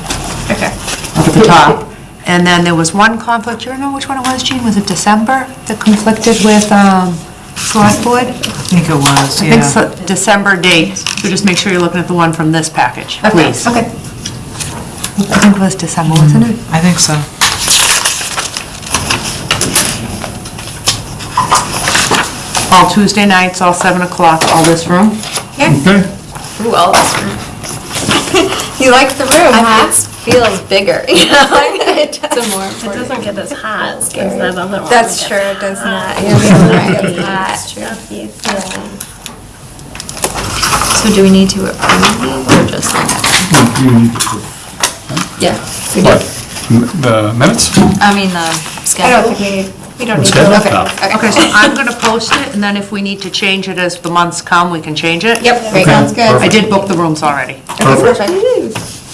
Okay. up at the top. And then there was one conflict, do you know which one it was, Jean? Was it December that conflicted with um, select board? I think it was, I think yeah. so, December date. So just make sure you're looking at the one from this package, please. Okay. I think it was December, wasn't it? I think so. All Tuesday nights, all 7 o'clock, all this room. Okay. Ooh, all this room. You like the room, huh? It feels bigger, (laughs) you know? It's a more It important. doesn't get as hot as that other one. That's true, it does not. Right. Yeah. So do we need to approve these or just look at them? Yeah. we do. What? M- The minutes? I mean, the I schedule. don't think we need, we don't need to. Schedule? Oh. Okay. No. Okay, so I'm going to post it, and then if we need to change it as the months come, we can change it. Yep, great, sounds good. I did book the rooms already. Perfect.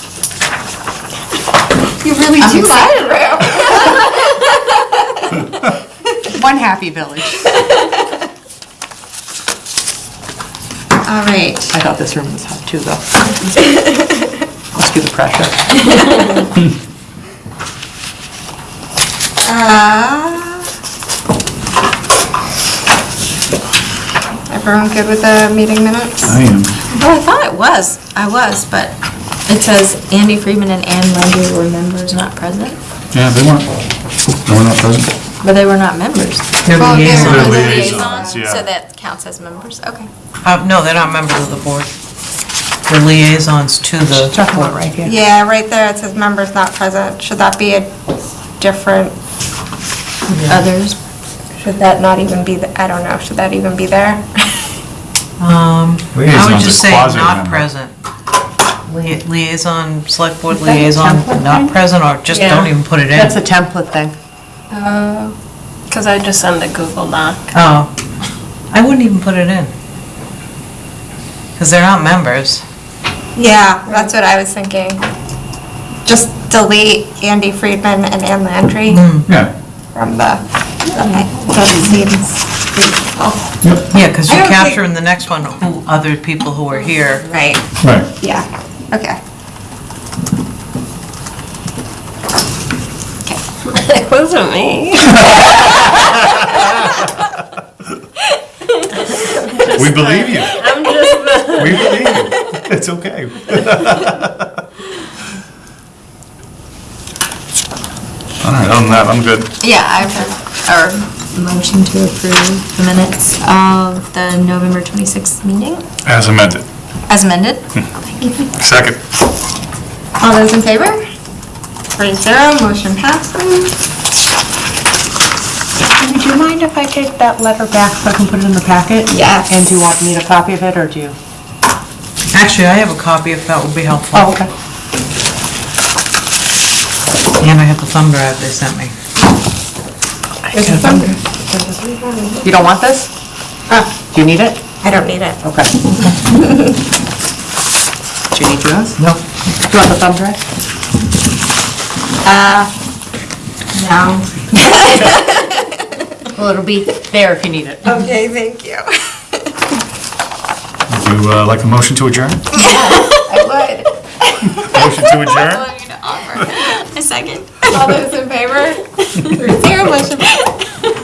You really do like the room. (laughs) One happy village. All right. I thought this room was hot too, though. Must be the pressure. (laughs) Uh, Everyone good with the meeting minutes? I am. Well, I thought it was, I was, but it says Andy Friedman and Ann Landry were members not present, Yeah, they weren't, they were not present. but they were not members. They're Well, yeah. liaisons. They're They're liaisons, yeah. So that counts as members, okay. Uh, no, they're not members of the board. They're liaisons to the board. right here. Yeah, right there, it says members not present. Should that be a different, Others, should that not even be, the- I don't know, should that even be there? (laughs) Um, I would Liaison's a just say not quasi-member. present. Lia- Liaison, select board liaison, not present, or just don't even put it in. That's a template thing. Uh, because I just send a Google Doc. Oh, I wouldn't even put it in. Because they're not members. Yeah, that's what I was thinking. Just delete Andy Friedman and Ann Landry hmm. Yeah. from the, that seems reasonable. Yeah, because I you don't think- capture in the next one who, other people who are here. Right, Right. yeah, okay. Okay. (laughs) It wasn't me. We believe you. I'm just the. We believe you. It's okay. (laughs) All right, other than that, I'm good. yeah, I have, or motion to approve the minutes of the November 26th meeting. As amended. As amended? Hmm. Second. All those in favor? Three zero, motion passes. Would you mind if I take that letter back so I can put it in the packet? Yes. And do you want me to copy of it, or do you? Actually, I have a copy if that would be helpful. Oh, okay. And I have the thumb drive they sent me. You don't want this? Ah. Do you need it? I don't need it. Okay. (laughs) Do you need yours? No. Do you want the thumb drive? No. (laughs) Well, it'll be there if you need it. Okay, thank you. Would you uh, like a motion to adjourn? (laughs) I would. Motion to adjourn? (laughs) Willing to offer. A second. All those in favor? Three zero, motion passes.